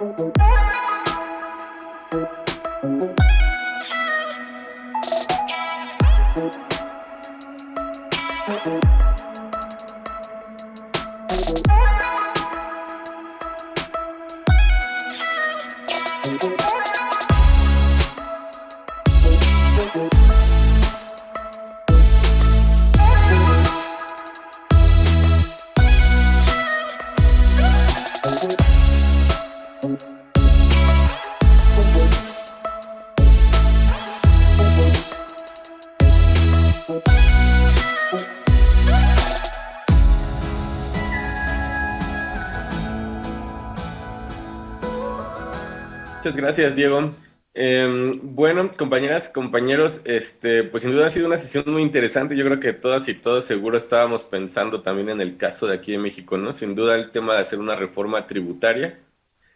Thank you. Gracias, Diego. Em, bueno, compañeras, compañeros, este, pues sin duda ha sido una sesión muy interesante. Yo creo que todas y todos seguro estábamos pensando también en el caso de aquí de México, ¿no? Sin duda el tema de hacer una reforma tributaria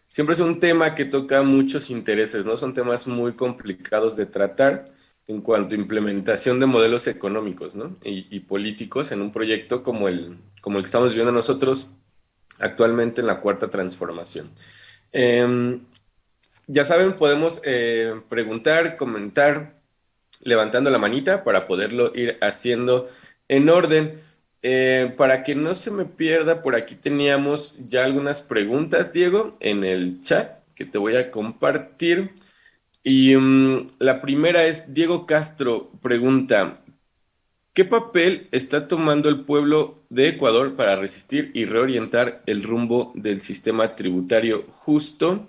siempre es un tema que toca muchos intereses, ¿no? Son temas muy complicados de tratar en cuanto a implementación de modelos económicos, ¿no? Y, políticos en un proyecto como el, como el que estamos viviendo nosotros actualmente en la cuarta transformación. Eh, ya saben, podemos eh, preguntar, comentar, levantando la manita para poderlo ir haciendo en orden. Eh, para que no se me pierda, por aquí teníamos ya algunas preguntas, Diego, en el chat que te voy a compartir. Y mm, la primera es, Diego Castro pregunta, ¿qué papel está tomando el pueblo de Ecuador para resistir y reorientar el rumbo del sistema tributario justo?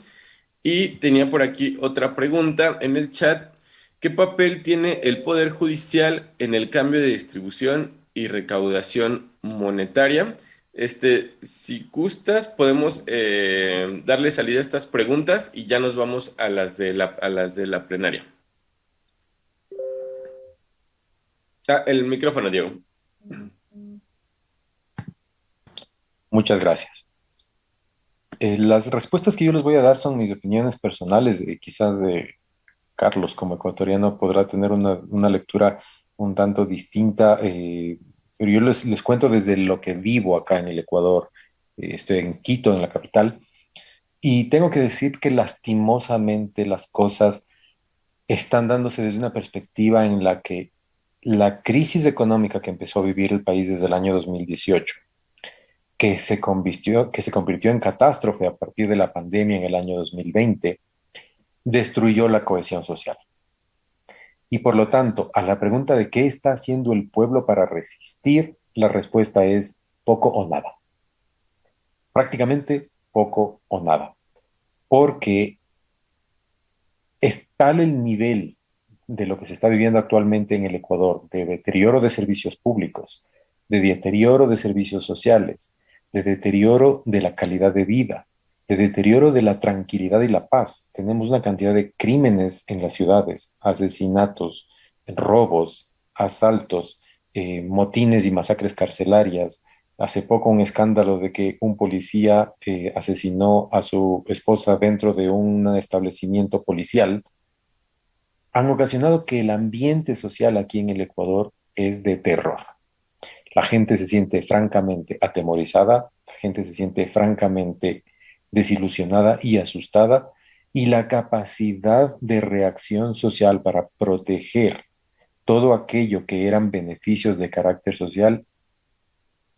Y tenía por aquí otra pregunta en el chat. ¿Qué papel tiene el Poder Judicial en el cambio de distribución y recaudación monetaria? Este, si gustas, podemos eh, darle salida a estas preguntas y ya nos vamos a las de la, a las de la plenaria. Ah, el micrófono, Diego. Muchas gracias. Eh, las respuestas que yo les voy a dar son mis opiniones personales, quizás de Carlos como ecuatoriano podrá tener una, lectura un tanto distinta, eh, pero yo les, les, cuento desde lo que vivo acá en el Ecuador. Eh, estoy en Quito, en la capital, y tengo que decir que lastimosamente las cosas están dándose desde una perspectiva en la que la crisis económica que empezó a vivir el país desde el año 2018 que se, convirtió, en catástrofe a partir de la pandemia en el año 2020, destruyó la cohesión social. Y por lo tanto, a la pregunta de qué está haciendo el pueblo para resistir, la respuesta es poco o nada. Prácticamente poco o nada. Porque es tal el nivel de lo que se está viviendo actualmente en el Ecuador, de deterioro de servicios públicos, de deterioro de servicios sociales, de deterioro de la calidad de vida, de deterioro de la tranquilidad y la paz. Tenemos una cantidad de crímenes en las ciudades, asesinatos, robos, asaltos, eh, motines y masacres carcelarias. Hace poco un escándalo de que un policía eh, asesinó a su esposa dentro de un establecimiento policial, han ocasionado que el ambiente social aquí en el Ecuador es de terror. La gente se siente francamente atemorizada, la gente se siente francamente desilusionada y asustada, y la capacidad de reacción social para proteger todo aquello que eran beneficios de carácter social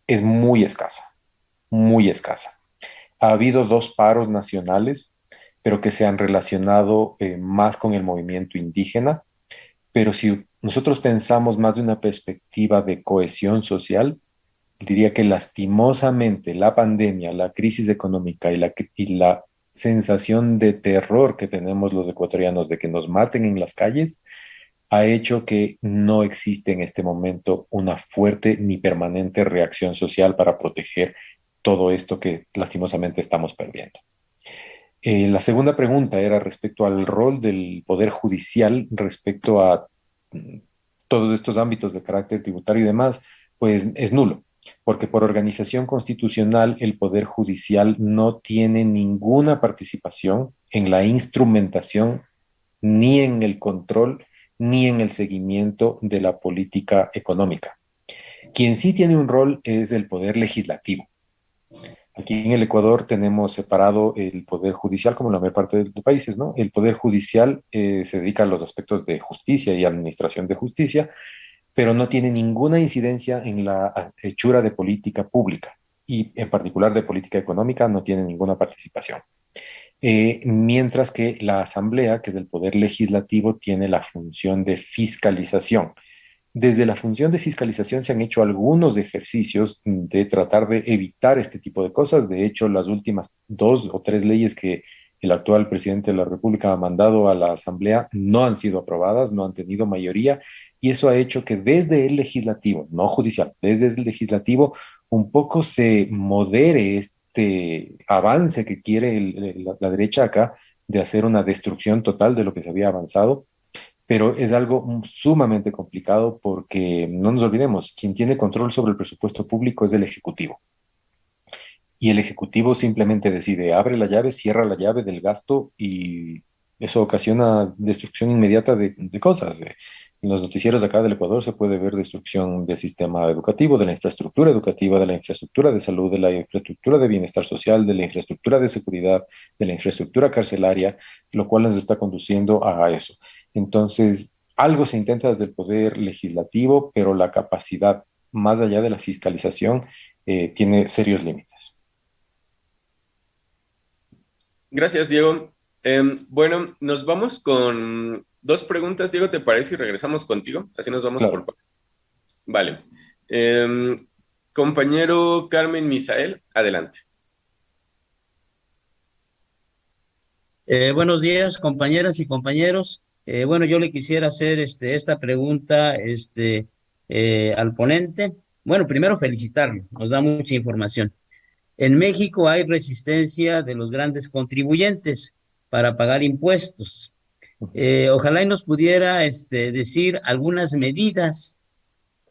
es muy escasa, muy escasa. Ha habido dos paros nacionales, pero que se han relacionado eh, más con el movimiento indígena, pero si nosotros pensamos más de una perspectiva de cohesión social, diría que lastimosamente la pandemia, la crisis económica y la, sensación de terror que tenemos los ecuatorianos de que nos maten en las calles, ha hecho que no existe en este momento una fuerte ni permanente reacción social para proteger todo esto que lastimosamente estamos perdiendo. Eh, la segunda pregunta era respecto al rol del Poder Judicial respecto a todos estos ámbitos de carácter tributario y demás, pues es nulo, porque por organización constitucional el Poder Judicial no tiene ninguna participación en la instrumentación, ni en el control, ni en el seguimiento de la política económica. Quien sí tiene un rol es el Poder Legislativo. Aquí en el Ecuador tenemos separado el Poder Judicial como la mayor parte de, países, ¿no? El Poder Judicial eh, se dedica a los aspectos de justicia y administración de justicia, pero no tiene ninguna incidencia en la hechura de política pública y en particular de política económica no tiene ninguna participación. Eh, mientras que la Asamblea, que es el Poder Legislativo, tiene la función de fiscalización desde la función de fiscalización se han hecho algunos ejercicios de tratar de evitar este tipo de cosas. De hecho, las últimas dos o tres leyes que el actual presidente de la República ha mandado a la Asamblea no han sido aprobadas, no han tenido mayoría, y eso ha hecho que desde el legislativo, no judicial, desde el legislativo, un poco se modere este avance que quiere la derecha acá de hacer una destrucción total de lo que se había avanzado pero es algo sumamente complicado porque no nos olvidemos, quien tiene control sobre el presupuesto público es el Ejecutivo. Y el Ejecutivo simplemente decide, abre la llave, cierra la llave del gasto y eso ocasiona destrucción inmediata de, cosas. En los noticieros acá del Ecuador se puede ver destrucción del sistema educativo, de la infraestructura educativa, de la infraestructura de salud, de la infraestructura de bienestar social, de la infraestructura de seguridad, de la infraestructura carcelaria, lo cual nos está conduciendo a eso. Entonces, algo se intenta desde el poder legislativo, pero la capacidad, más allá de la fiscalización, eh, tiene serios límites. Gracias, Diego. Em, bueno, nos vamos con dos preguntas, Diego, ¿te parece? Y regresamos contigo. Así nos vamos por Vale. Em, compañero Carmen Misael, adelante. Eh, buenos días, compañeras y compañeros. Eh, bueno, yo le quisiera hacer este, esta pregunta este, eh, al ponente. Bueno, primero felicitarlo, nos da mucha información. En México hay resistencia de los grandes contribuyentes para pagar impuestos. Eh, ojalá y nos pudiera este, decir algunas medidas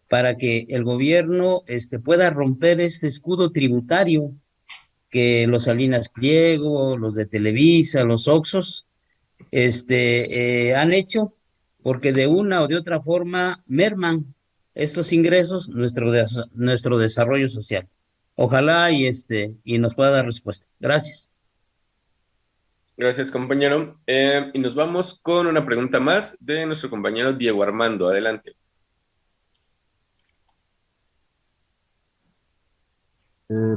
para que el gobierno este, pueda romper este escudo tributario que los Salinas Pliego, los de Televisa, los Oxos, este, eh, han hecho, porque de una o de otra forma merman estos ingresos nuestro, nuestro desarrollo social. Ojalá y, este, y nos pueda dar respuesta. Gracias. Gracias, compañero. Eh, y nos vamos con una pregunta más de nuestro compañero Diego Armando. Adelante. Eh,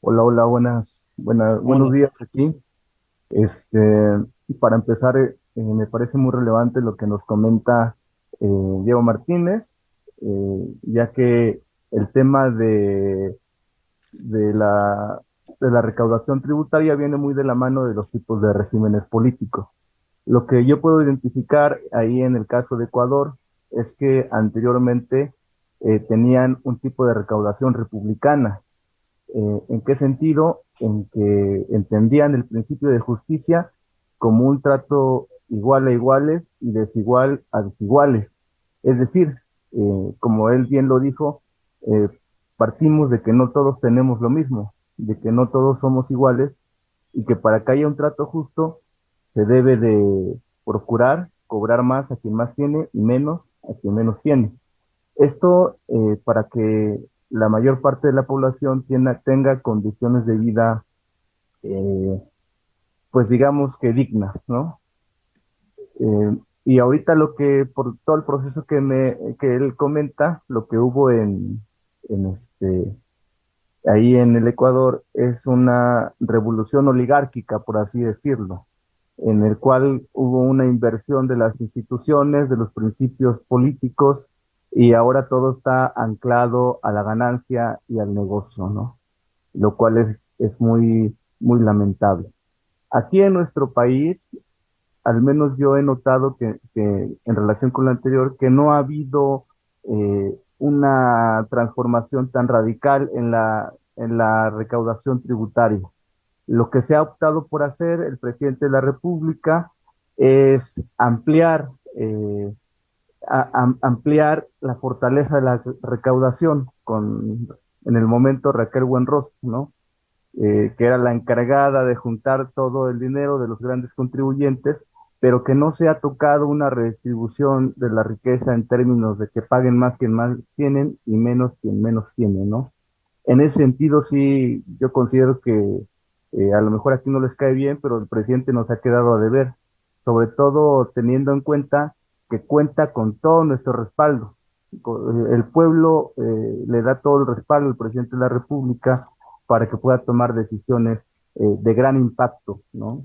hola, hola, buenas, buenas, buenos días aquí. Este, para empezar, eh, me parece muy relevante lo que nos comenta eh, Diego Martínez, eh, ya que el tema de, de, la, de la recaudación tributaria viene muy de la mano de los tipos de regímenes políticos. Lo que yo puedo identificar ahí en el caso de Ecuador es que anteriormente tenían un tipo de recaudación republicana. ¿En qué sentido? En que entendían el principio de justicia como un trato igual a iguales y desigual a desiguales. Es decir, eh, como él bien lo dijo, eh, partimos de que no todos tenemos lo mismo, de que no todos somos iguales y que para que haya un trato justo se debe de procurar cobrar más a quien más tiene y menos a quien menos tiene. Esto eh, para que la mayor parte de la población tenga condiciones de vida pues digamos que dignas, ¿no? Eh, y ahorita lo que, por todo el proceso que, me, que él comenta, lo que hubo en, en este, ahí en el Ecuador es una revolución oligárquica, por así decirlo, en el cual hubo una inversión de las instituciones, de los principios políticos, y ahora todo está anclado a la ganancia y al negocio, ¿no? Lo cual es, es muy, muy lamentable. Aquí en nuestro país, al menos yo he notado que, en relación con lo anterior, que no ha habido eh, una transformación tan radical en la, en la recaudación tributaria. Lo que se ha optado por hacer el presidente de la República es ampliar, eh, ampliar la fortaleza de la recaudación con, en el momento, Raquel Buenrostro, ¿no? Eh, que era la encargada de juntar todo el dinero de los grandes contribuyentes, pero que no se ha tocado una redistribución de la riqueza en términos de que paguen más quien más tienen y menos quien menos tiene, ¿no? en ese sentido sí, yo considero que eh, a lo mejor aquí no les cae bien, pero el presidente nos ha quedado a deber, sobre todo teniendo en cuenta que cuenta con todo nuestro respaldo. El pueblo eh, le da todo el respaldo al presidente de la República para que pueda tomar decisiones eh, de gran impacto, ¿no?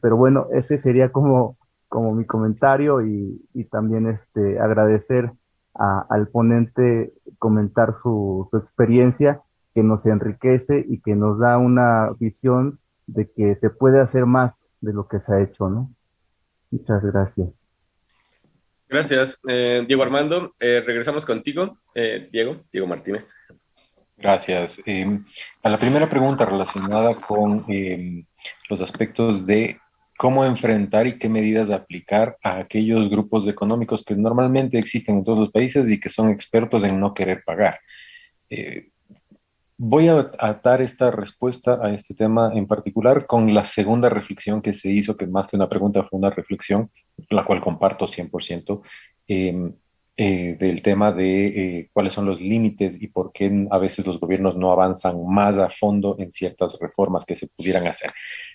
pero bueno, ese sería como, como mi comentario y, y también este, agradecer al ponente comentar su, su, experiencia que nos enriquece y que nos da una visión de que se puede hacer más de lo que se ha hecho, ¿no? Muchas gracias. Gracias. Eh, Diego Armando, eh, regresamos contigo. Eh, Diego, Diego Martínez. Gracias. Em, a la primera pregunta relacionada con em, los aspectos de cómo enfrentar y qué medidas aplicar a aquellos grupos económicos que normalmente existen en todos los países y que son expertos en no querer pagar. Eh, voy a atar esta respuesta a este tema en particular con la segunda reflexión que se hizo, que más que una pregunta fue una reflexión, la cual comparto 100%. Eh, del tema de eh, cuáles son los límites y por qué a veces los gobiernos no avanzan más a fondo en ciertas reformas que se pudieran hacer.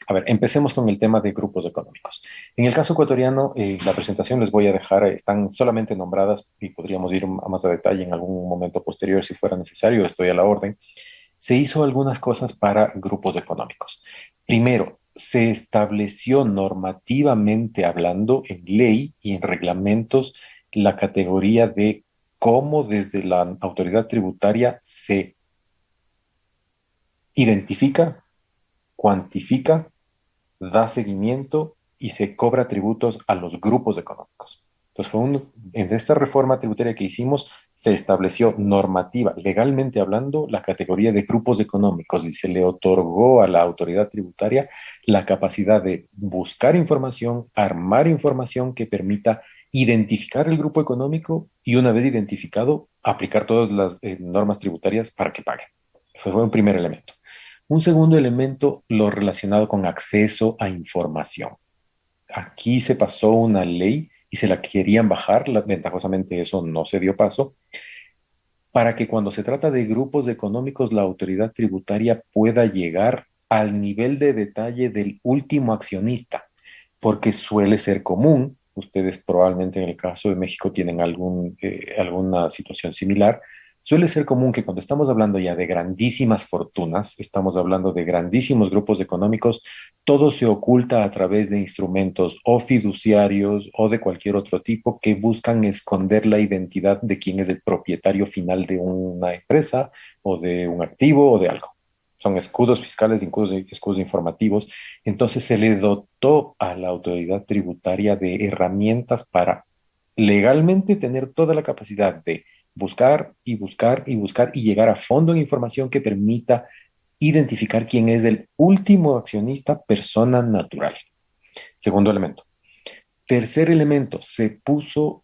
A ver, empecemos con el tema de grupos económicos. En el caso ecuatoriano, eh, la presentación les voy a dejar, están solamente nombradas y podríamos ir a más a detalle en algún momento posterior si fuera necesario, estoy a la orden. Se hizo algunas cosas para grupos económicos. Primero, se estableció normativamente hablando en ley y en reglamentos la categoría de cómo desde la autoridad tributaria se identifica, cuantifica, da seguimiento y se cobra tributos a los grupos económicos. Entonces, fue en esta reforma tributaria que hicimos, se estableció normativa, legalmente hablando, la categoría de grupos económicos y se le otorgó a la autoridad tributaria la capacidad de buscar información, armar información que permita identificar el grupo económico y una vez identificado, aplicar todas las eh, normas tributarias para que paguen. Fue un primer elemento. Un segundo elemento, lo relacionado con acceso a información. Aquí se pasó una ley y se la querían bajar, ventajosamente eso no se dio paso, para que cuando se trata de grupos económicos la autoridad tributaria pueda llegar al nivel de detalle del último accionista, porque suele ser común ustedes probablemente en el caso de México tienen eh, alguna situación similar, suele ser común que cuando estamos hablando ya de grandísimas fortunas, estamos hablando de grandísimos grupos económicos, todo se oculta a través de instrumentos o fiduciarios o de cualquier otro tipo que buscan esconder la identidad de quién es el propietario final de una empresa o de un activo o de algo son escudos fiscales, escudos, escudos informativos. Entonces se le dotó a la autoridad tributaria de herramientas para legalmente tener toda la capacidad de buscar y buscar y buscar y llegar a fondo en información que permita identificar quién es el último accionista persona natural. Segundo elemento. Tercer elemento, se puso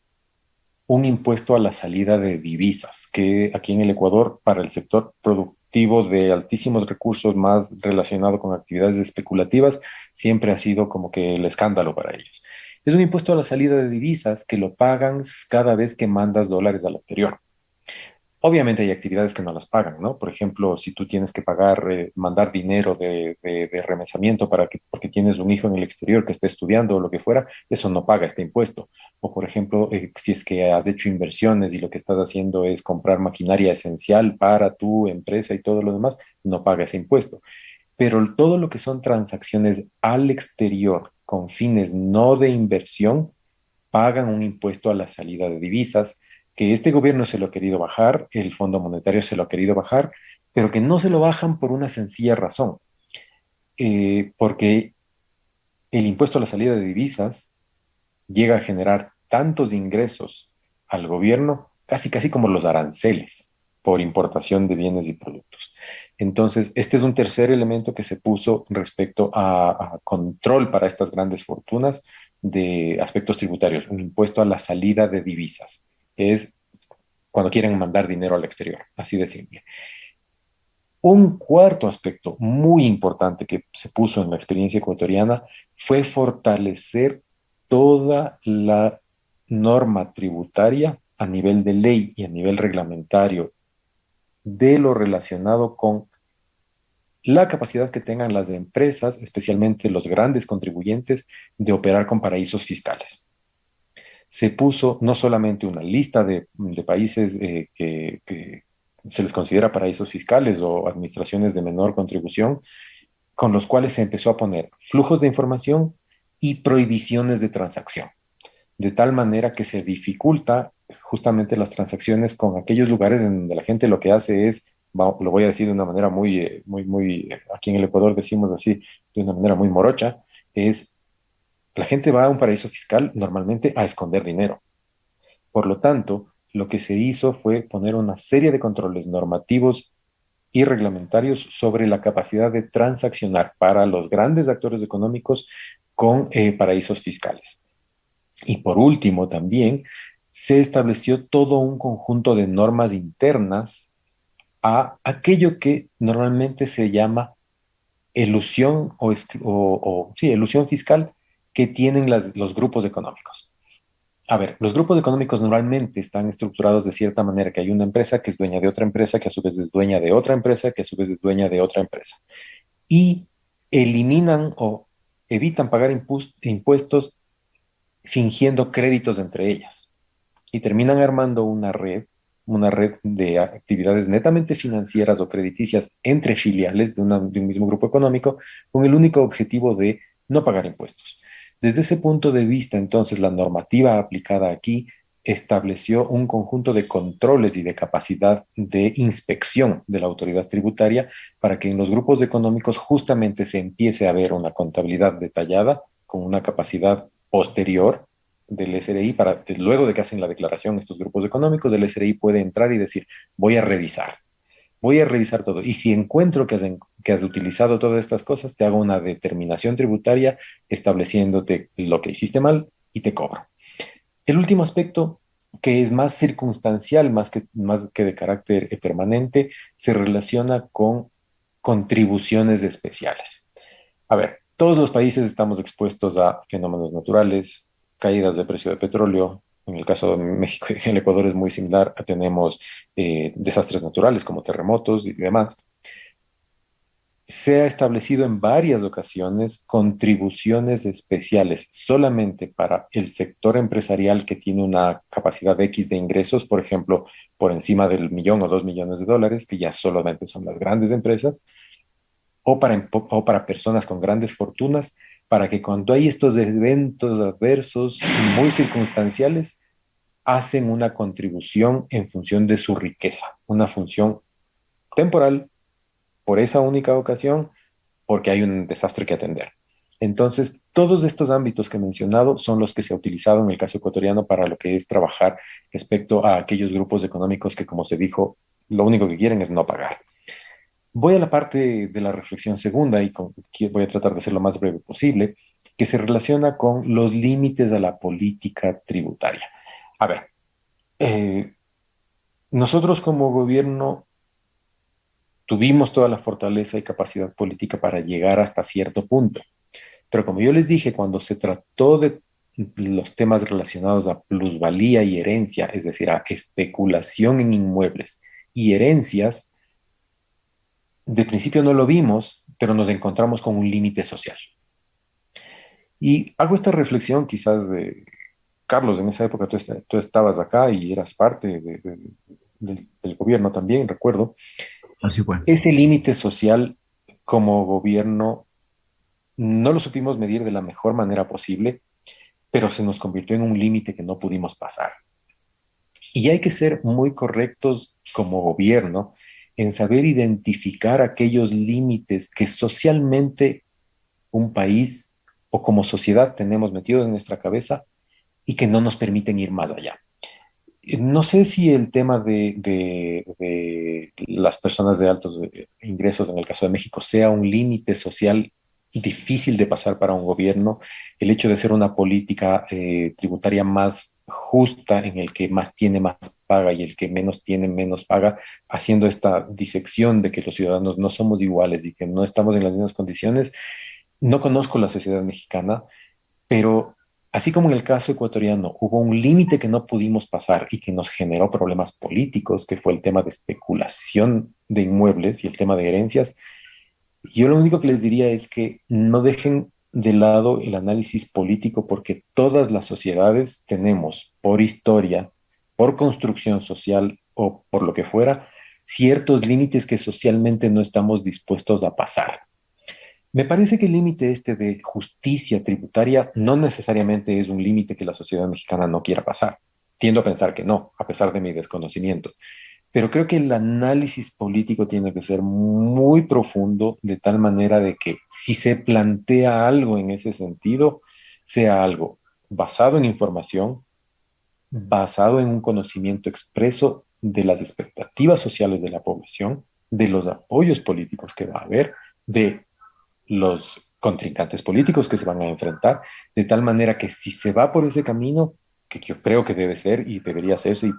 un impuesto a la salida de divisas, que aquí en el Ecuador para el sector productivo de altísimos recursos más relacionado con actividades especulativas, siempre ha sido como que el escándalo para ellos. Es un impuesto a la salida de divisas que lo pagan cada vez que mandas dólares al exterior. Obviamente hay actividades que no las pagan, ¿no? Por ejemplo, si tú tienes que pagar, eh, mandar dinero de, remesamiento para que, porque tienes un hijo en el exterior que esté estudiando o lo que fuera, eso no paga este impuesto. O por ejemplo, eh, si es que has hecho inversiones y lo que estás haciendo es comprar maquinaria esencial para tu empresa y todo lo demás, no paga ese impuesto. Pero todo lo que son transacciones al exterior con fines no de inversión, pagan un impuesto a la salida de divisas que este gobierno se lo ha querido bajar, el Fondo Monetario se lo ha querido bajar, pero que no se lo bajan por una sencilla razón, eh, porque el impuesto a la salida de divisas llega a generar tantos ingresos al gobierno, casi casi como los aranceles por importación de bienes y productos. Entonces, este es un tercer elemento que se puso respecto a, a, control para estas grandes fortunas de aspectos tributarios, un impuesto a la salida de divisas es cuando quieren mandar dinero al exterior, así de simple. Un cuarto aspecto muy importante que se puso en la experiencia ecuatoriana fue fortalecer toda la norma tributaria a nivel de ley y a nivel reglamentario de lo relacionado con la capacidad que tengan las empresas, especialmente los grandes contribuyentes, de operar con paraísos fiscales. Se puso no solamente una lista de, países eh, que, que se les considera paraísos fiscales o administraciones de menor contribución, con los cuales se empezó a poner flujos de información y prohibiciones de transacción, de tal manera que se dificulta justamente las transacciones con aquellos lugares en donde la gente lo que hace es, lo voy a decir de una manera muy, eh, muy, muy, aquí en el Ecuador decimos así, de una manera muy morocha, es, la gente va a un paraíso fiscal normalmente a esconder dinero. Por lo tanto, lo que se hizo fue poner una serie de controles normativos y reglamentarios sobre la capacidad de transaccionar para los grandes actores económicos con eh, paraísos fiscales. Y por último, también se estableció todo un conjunto de normas internas a aquello que normalmente se llama ilusión o, o, sí, ilusión fiscal que tienen los grupos económicos. A ver, los grupos económicos normalmente están estructurados de cierta manera, que hay una empresa que es dueña de otra empresa, que a su vez es dueña de otra empresa, que a su vez es dueña de otra empresa. Y eliminan o evitan pagar impuestos fingiendo créditos entre ellas. Y terminan armando una red, una red de actividades netamente financieras o crediticias entre filiales de, de un mismo grupo económico, con el único objetivo de no pagar impuestos. Desde ese punto de vista, entonces, la normativa aplicada aquí estableció un conjunto de controles y de capacidad de inspección de la autoridad tributaria para que en los grupos económicos justamente se empiece a ver una contabilidad detallada con una capacidad posterior del SRI para luego de que hacen la declaración estos grupos económicos, el SRI puede entrar y decir, voy a revisar voy a revisar todo. Y si encuentro que has, que has utilizado todas estas cosas, te hago una determinación tributaria estableciéndote lo que hiciste mal y te cobro. El último aspecto, que es más circunstancial, más que, más que de carácter eh, permanente, se relaciona con contribuciones especiales. A ver, todos los países estamos expuestos a fenómenos naturales, caídas de precio de petróleo, en el caso de México y el Ecuador es muy similar, tenemos eh, desastres naturales como terremotos y demás. Se ha establecido en varias ocasiones contribuciones especiales solamente para el sector empresarial que tiene una capacidad X de ingresos, por ejemplo, por encima del millón o dos millones de dólares, que ya solamente son las grandes empresas, o para, o para personas con grandes fortunas, para que cuando hay estos eventos adversos muy circunstanciales, hacen una contribución en función de su riqueza, una función temporal por esa única ocasión, porque hay un desastre que atender. Entonces, todos estos ámbitos que he mencionado son los que se ha utilizado en el caso ecuatoriano para lo que es trabajar respecto a aquellos grupos económicos que, como se dijo, lo único que quieren es no pagar. Voy a la parte de la reflexión segunda y voy a tratar de ser lo más breve posible, que se relaciona con los límites a la política tributaria. A ver, eh, nosotros como gobierno tuvimos toda la fortaleza y capacidad política para llegar hasta cierto punto. Pero como yo les dije, cuando se trató de los temas relacionados a plusvalía y herencia, es decir, a especulación en inmuebles y herencias, de principio no lo vimos, pero nos encontramos con un límite social. Y hago esta reflexión quizás de, Carlos, en esa época tú, estabas acá y eras parte del, gobierno también, recuerdo. Así fue. Ese límite social como gobierno no lo supimos medir de la mejor manera posible, pero se nos convirtió en un límite que no pudimos pasar. Y hay que ser muy correctos como gobierno en saber identificar aquellos límites que socialmente un país o como sociedad tenemos metidos en nuestra cabeza y que no nos permiten ir más allá. No sé si el tema de, las personas de altos ingresos, en el caso de México, sea un límite social difícil de pasar para un gobierno, el hecho de ser una política eh, tributaria más justa en el que más tiene más paga y el que menos tiene menos paga, haciendo esta disección de que los ciudadanos no somos iguales y que no estamos en las mismas condiciones. No conozco la sociedad mexicana, pero así como en el caso ecuatoriano hubo un límite que no pudimos pasar y que nos generó problemas políticos, que fue el tema de especulación de inmuebles y el tema de herencias, yo lo único que les diría es que no dejen de lado el análisis político porque todas las sociedades tenemos, por historia, por construcción social o por lo que fuera, ciertos límites que socialmente no estamos dispuestos a pasar. Me parece que el límite este de justicia tributaria no necesariamente es un límite que la sociedad mexicana no quiera pasar. Tiendo a pensar que no, a pesar de mi desconocimiento. Pero creo que el análisis político tiene que ser muy profundo, de tal manera de que si se plantea algo en ese sentido, sea algo basado en información, basado en un conocimiento expreso de las expectativas sociales de la población, de los apoyos políticos que va a haber, de los contrincantes políticos que se van a enfrentar, de tal manera que si se va por ese camino, que yo creo que debe ser y debería hacerse y,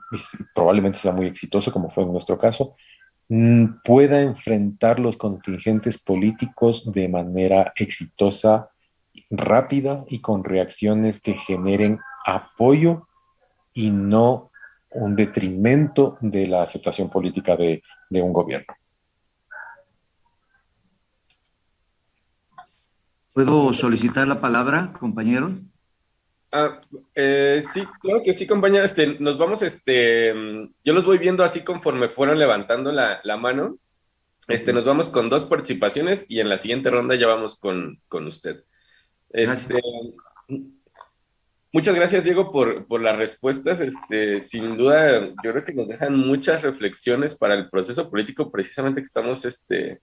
probablemente sea muy exitoso como fue en nuestro caso, mm, pueda enfrentar los contingentes políticos de manera exitosa, rápida y con reacciones que generen apoyo y no un detrimento de la aceptación política de, de un gobierno. ¿Puedo solicitar la palabra, compañero? Ah, eh, sí, claro que sí, compañero. Este, nos vamos, este, yo los voy viendo así conforme fueron levantando la, la mano. Este, nos vamos con dos participaciones y en la siguiente ronda ya vamos con, con usted. Este, muchas gracias, Diego, por, por, las respuestas. Este, sin duda, yo creo que nos dejan muchas reflexiones para el proceso político precisamente que estamos este,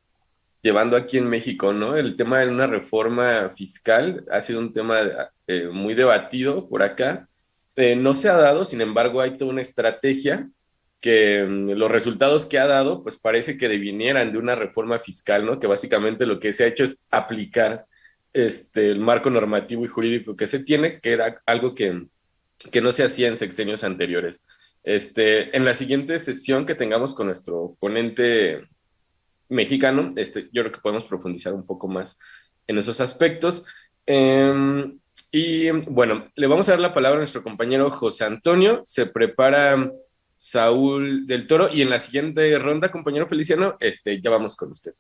llevando aquí en México, ¿no? El tema de una reforma fiscal ha sido un tema eh, muy debatido por acá. Eh, no se ha dado, sin embargo, hay toda una estrategia que mm, los resultados que ha dado, pues parece que devinieran de una reforma fiscal, ¿no? Que básicamente lo que se ha hecho es aplicar este, el marco normativo y jurídico que se tiene, que era algo que, que no se hacía en sexenios anteriores. Este, en la siguiente sesión que tengamos con nuestro ponente mexicano, este, yo creo que podemos profundizar un poco más en esos aspectos. Em, y bueno, le vamos a dar la palabra a nuestro compañero José Antonio, se prepara Saúl del Toro y en la siguiente ronda, compañero Feliciano, este, ya vamos con usted.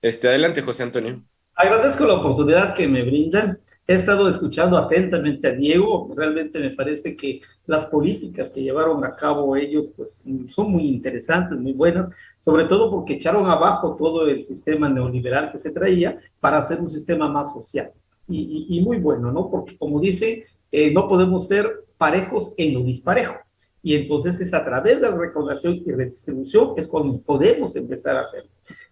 Este, adelante, José Antonio. Agradezco la oportunidad que me brindan. He estado escuchando atentamente a Diego. Realmente me parece que las políticas que llevaron a cabo ellos pues, son muy interesantes, muy buenas, sobre todo porque echaron abajo todo el sistema neoliberal que se traía para hacer un sistema más social. Y, y, muy bueno, ¿no? Porque como dice, eh, no podemos ser parejos en lo disparejo. Y entonces es a través de la recaudación y redistribución es cuando podemos empezar a hacerlo.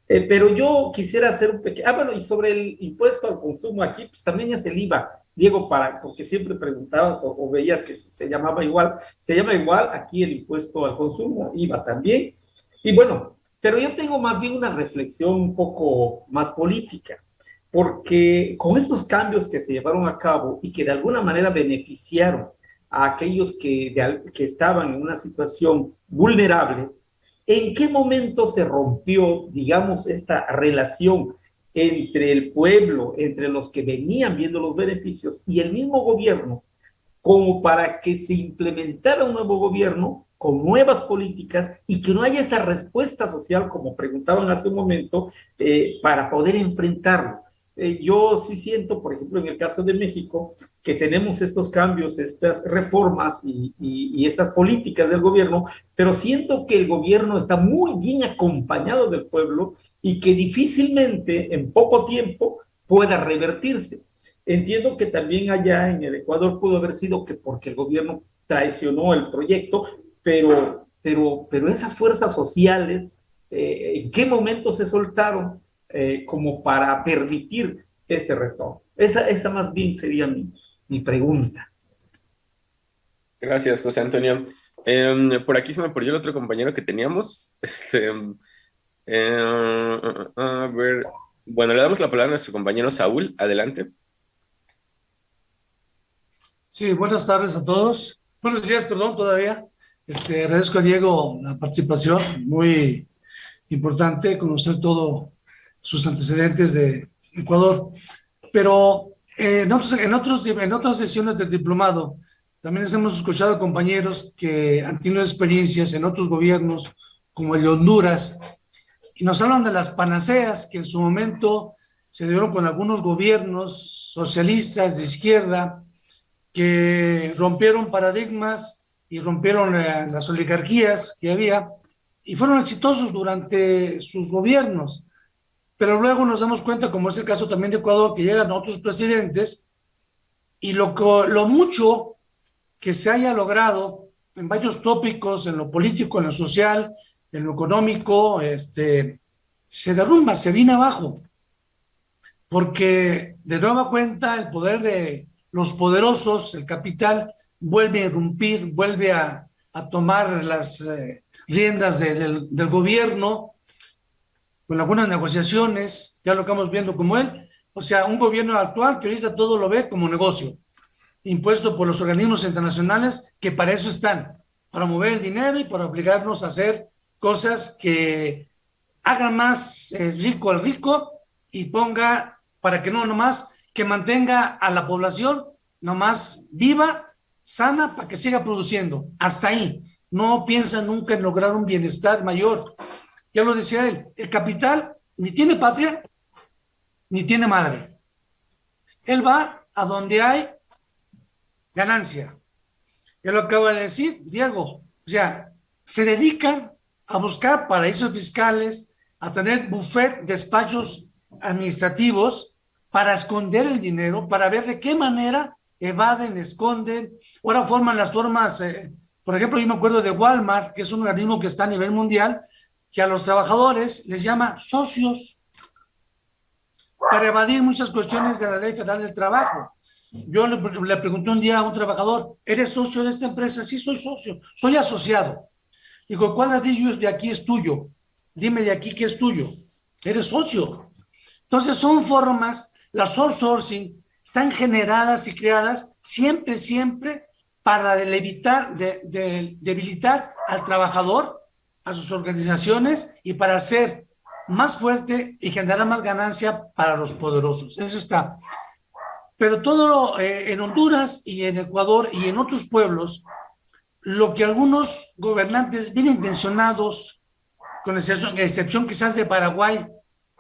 Eh, pero yo quisiera hacer un pequeño... Ah, bueno, y sobre el impuesto al consumo aquí, pues también es el IVA, Diego, para, porque siempre preguntabas o, o veías que se llamaba igual, se llama igual aquí el impuesto al consumo, IVA también. Y bueno, pero yo tengo más bien una reflexión un poco más política, porque con estos cambios que se llevaron a cabo y que de alguna manera beneficiaron a aquellos que, que estaban en una situación vulnerable, ¿en qué momento se rompió, digamos, esta relación entre el pueblo, entre los que venían viendo los beneficios y el mismo gobierno, como para que se implementara un nuevo gobierno con nuevas políticas y que no haya esa respuesta social, como preguntaban hace un momento, eh, para poder enfrentarlo? Eh, yo sí siento, por ejemplo, en el caso de México, que tenemos estos cambios, estas reformas y, y, estas políticas del gobierno, pero siento que el gobierno está muy bien acompañado del pueblo y que difícilmente en poco tiempo pueda revertirse. Entiendo que también allá en el Ecuador pudo haber sido que porque el gobierno traicionó el proyecto, pero, pero, pero esas fuerzas sociales, eh, ¿en qué momento se soltaron? Eh, como para permitir este retorno. Esa, esa más bien sería mi, mi pregunta. Gracias, José Antonio. Eh, por aquí se me perdió el otro compañero que teníamos. Este, eh, a ver, bueno, le damos la palabra a nuestro compañero Saúl. Adelante. Sí, buenas tardes a todos. Buenos días, perdón, todavía. Este, agradezco a Diego la participación, muy importante conocer todo sus antecedentes de Ecuador. Pero Eh, en, otros, en, otros, en otras sesiones del diplomado, también hemos escuchado compañeros que han tenido experiencias en otros gobiernos, como el de Honduras, y nos hablan de las panaceas que en su momento se dieron con algunos gobiernos socialistas de izquierda que rompieron paradigmas y rompieron eh, las oligarquías que había y fueron exitosos durante sus gobiernos. Pero luego nos damos cuenta, como es el caso también de Ecuador, que llegan otros presidentes y lo, lo mucho que se haya logrado en varios tópicos, en lo político, en lo social, en lo económico, este, se derrumba, se viene abajo. Porque de nueva cuenta el poder de los poderosos, el capital, vuelve a irrumpir, vuelve a, tomar las eh, riendas del, del, gobierno con algunas negociaciones, ya lo estamos viendo como él, o sea, un gobierno actual que ahorita todo lo ve como negocio, impuesto por los organismos internacionales que para eso están, para mover el dinero y para obligarnos a hacer cosas que hagan más eh, rico al rico y ponga, para que no nomás, que mantenga a la población nomás viva, sana, para que siga produciendo. Hasta ahí. No piensa nunca en lograr un bienestar mayor. Ya lo decía él, el capital ni tiene patria, ni tiene madre. Él va a donde hay ganancia. Ya lo acaba de decir, Diego. O sea, se dedican a buscar paraísos fiscales, a tener buffet, despachos administrativos para esconder el dinero, para ver de qué manera evaden, esconden. Ahora forman las formas, eh, por ejemplo, yo me acuerdo de Walmart, que es un organismo que está a nivel mundial, que a los trabajadores les llama socios para evadir muchas cuestiones de la ley federal del trabajo. Yo le, pregunté un día a un trabajador, ¿eres socio de esta empresa? Sí, soy socio, soy asociado. Digo, ¿cuál de ellos de aquí es tuyo? Dime de aquí qué es tuyo. Eres socio. Entonces son formas, las sourcing están generadas y creadas siempre, siempre para debilitar al trabajador, a sus organizaciones y para hacer más fuerte y generar más ganancia para los poderosos. Eso está. Pero todo eh, en Honduras y en Ecuador y en otros pueblos, lo que algunos gobernantes bien intencionados, con excepción, excepción quizás de Paraguay,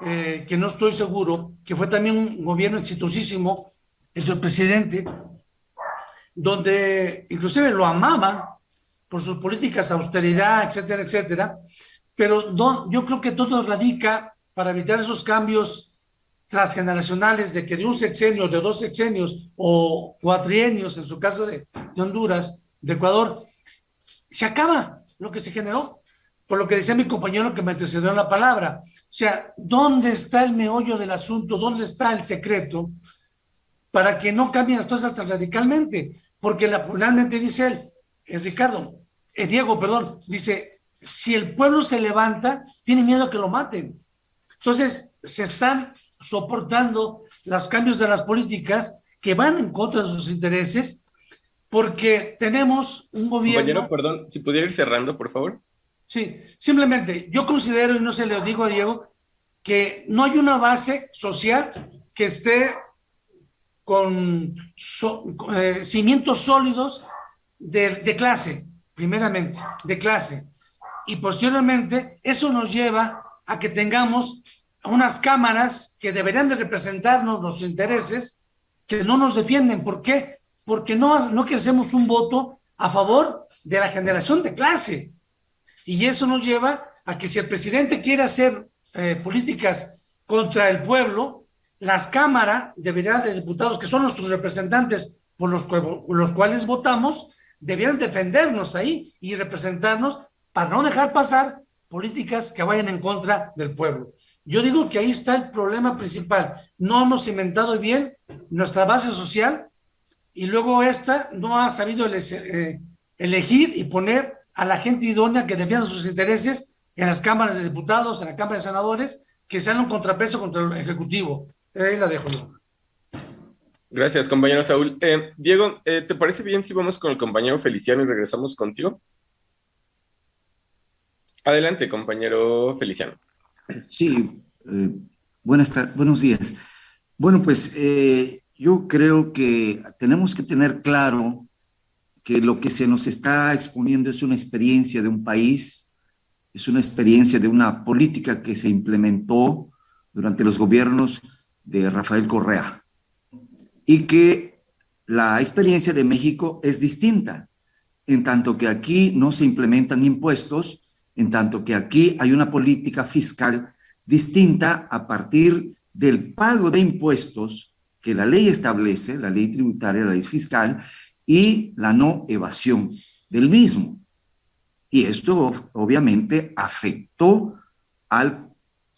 eh, que no estoy seguro, que fue también un gobierno exitosísimo, el del presidente, donde inclusive lo amaban por sus políticas austeridad, etcétera, etcétera, pero no, yo creo que todo radica para evitar esos cambios transgeneracionales de que de un sexenio, de dos sexenios o cuatrienios, en su caso de, de Honduras, de Ecuador, se acaba lo que se generó, por lo que decía mi compañero que me antecedió en la palabra. O sea, ¿dónde está el meollo del asunto? ¿Dónde está el secreto para que no cambien las cosas tan radicalmente? Porque la, realmente dice él, eh, Ricardo, eh, Diego, perdón, dice, si el pueblo se levanta, tiene miedo que lo maten. Entonces, se están soportando los cambios de las políticas que van en contra de sus intereses porque tenemos un gobierno... Compañero, perdón, si pudiera ir cerrando, por favor. Sí, simplemente yo considero, y no se lo digo a Diego, que no hay una base social que esté con eh, cimientos sólidos de, clase, primeramente, de clase. Y posteriormente, eso nos lleva a que tengamos unas cámaras que deberían de representarnos los intereses que no nos defienden. ¿Por qué? porque no, no queremos un voto a favor de la generación de clase. Y eso nos lleva a que si el presidente quiere hacer eh, políticas contra el pueblo, las cámaras deberían de diputados, que son nuestros representantes por los, los cuales votamos, deberían defendernos ahí y representarnos para no dejar pasar políticas que vayan en contra del pueblo. Yo digo que ahí está el problema principal. No hemos inventado bien nuestra base social y luego esta no ha sabido eh, elegir y poner a la gente idónea que defienda sus intereses en las cámaras de diputados, en la Cámara de Senadores, que sean un contrapeso contra el Ejecutivo. Ahí la dejo. Gracias, compañero Saúl. Eh, Diego, eh, ¿te parece bien si vamos con el compañero Feliciano y regresamos contigo? Adelante, compañero Feliciano. Sí, buenas buenos días. Bueno, pues yo creo que tenemos que tener claro que lo que se nos está exponiendo es una experiencia de un país, es una experiencia de una política que se implementó durante los gobiernos de Rafael Correa y que la experiencia de México es distinta, en tanto que aquí no se implementan impuestos, en tanto que aquí hay una política fiscal distinta a partir del pago de impuestos que la ley establece, la ley tributaria, la ley fiscal, y la no evasión del mismo. Y esto obviamente afectó al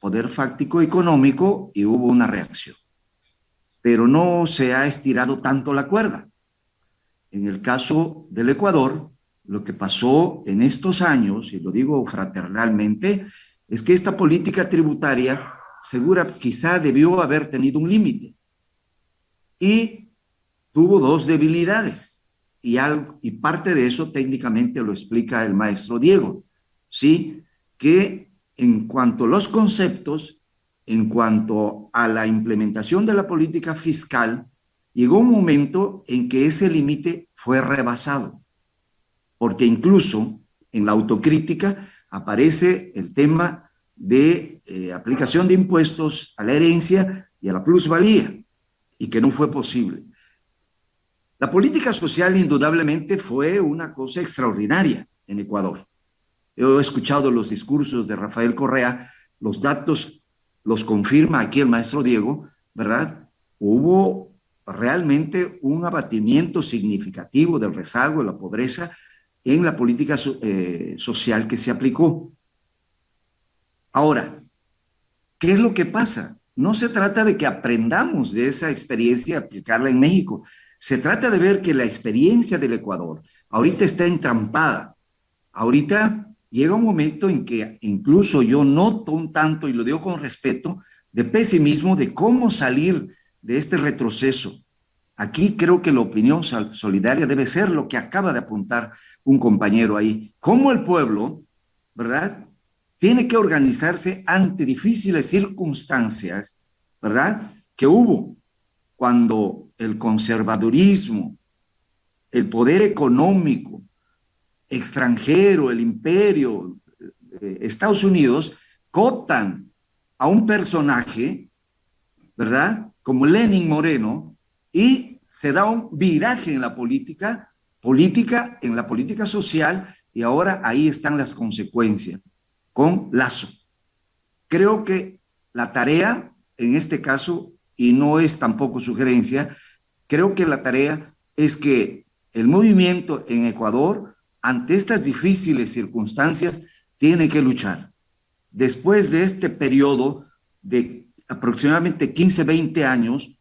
poder fáctico económico y hubo una reacción. Pero no se ha estirado tanto la cuerda. En el caso del Ecuador, lo que pasó en estos años, y lo digo fraternalmente, es que esta política tributaria segura quizá debió haber tenido un límite. Y tuvo dos debilidades y, y parte de eso técnicamente lo explica el maestro Diego, ¿sí? Que en cuanto a los conceptos, en cuanto a la implementación de la política fiscal, llegó un momento en que ese límite fue rebasado, porque incluso en la autocrítica aparece el tema de eh, aplicación de impuestos a la herencia y a la plusvalía, y que no fue posible. La política social indudablemente fue una cosa extraordinaria en Ecuador. He escuchado los discursos de Rafael Correa, los datos los confirma aquí el maestro Diego, ¿verdad? Hubo realmente un abatimiento significativo del rezago, de la pobreza en la política eh, social que se aplicó. Ahora, ¿qué es lo que pasa? No se trata de que aprendamos de esa experiencia y aplicarla en México. Se trata de ver que la experiencia del Ecuador ahorita está entrampada. Ahorita llega un momento en que incluso yo noto un tanto, y lo digo con respeto, de pesimismo de cómo salir de este retroceso. Aquí creo que la opinión solidaria debe ser lo que acaba de apuntar un compañero ahí. Cómo el pueblo, ¿verdad? Tiene que organizarse ante difíciles circunstancias, ¿verdad? Que hubo cuando el conservadurismo, el poder económico extranjero, el imperio, eh, Estados Unidos, cotan a un personaje, ¿verdad? Como Lenin Moreno, y se da un viraje en la política, política, en la política social, y ahora ahí están las consecuencias, con Lazo. Creo que la tarea, en este caso, y no es tampoco sugerencia, creo que la tarea es que el movimiento en Ecuador, ante estas difíciles circunstancias, tiene que luchar. Después de este periodo de aproximadamente 15, 20 años,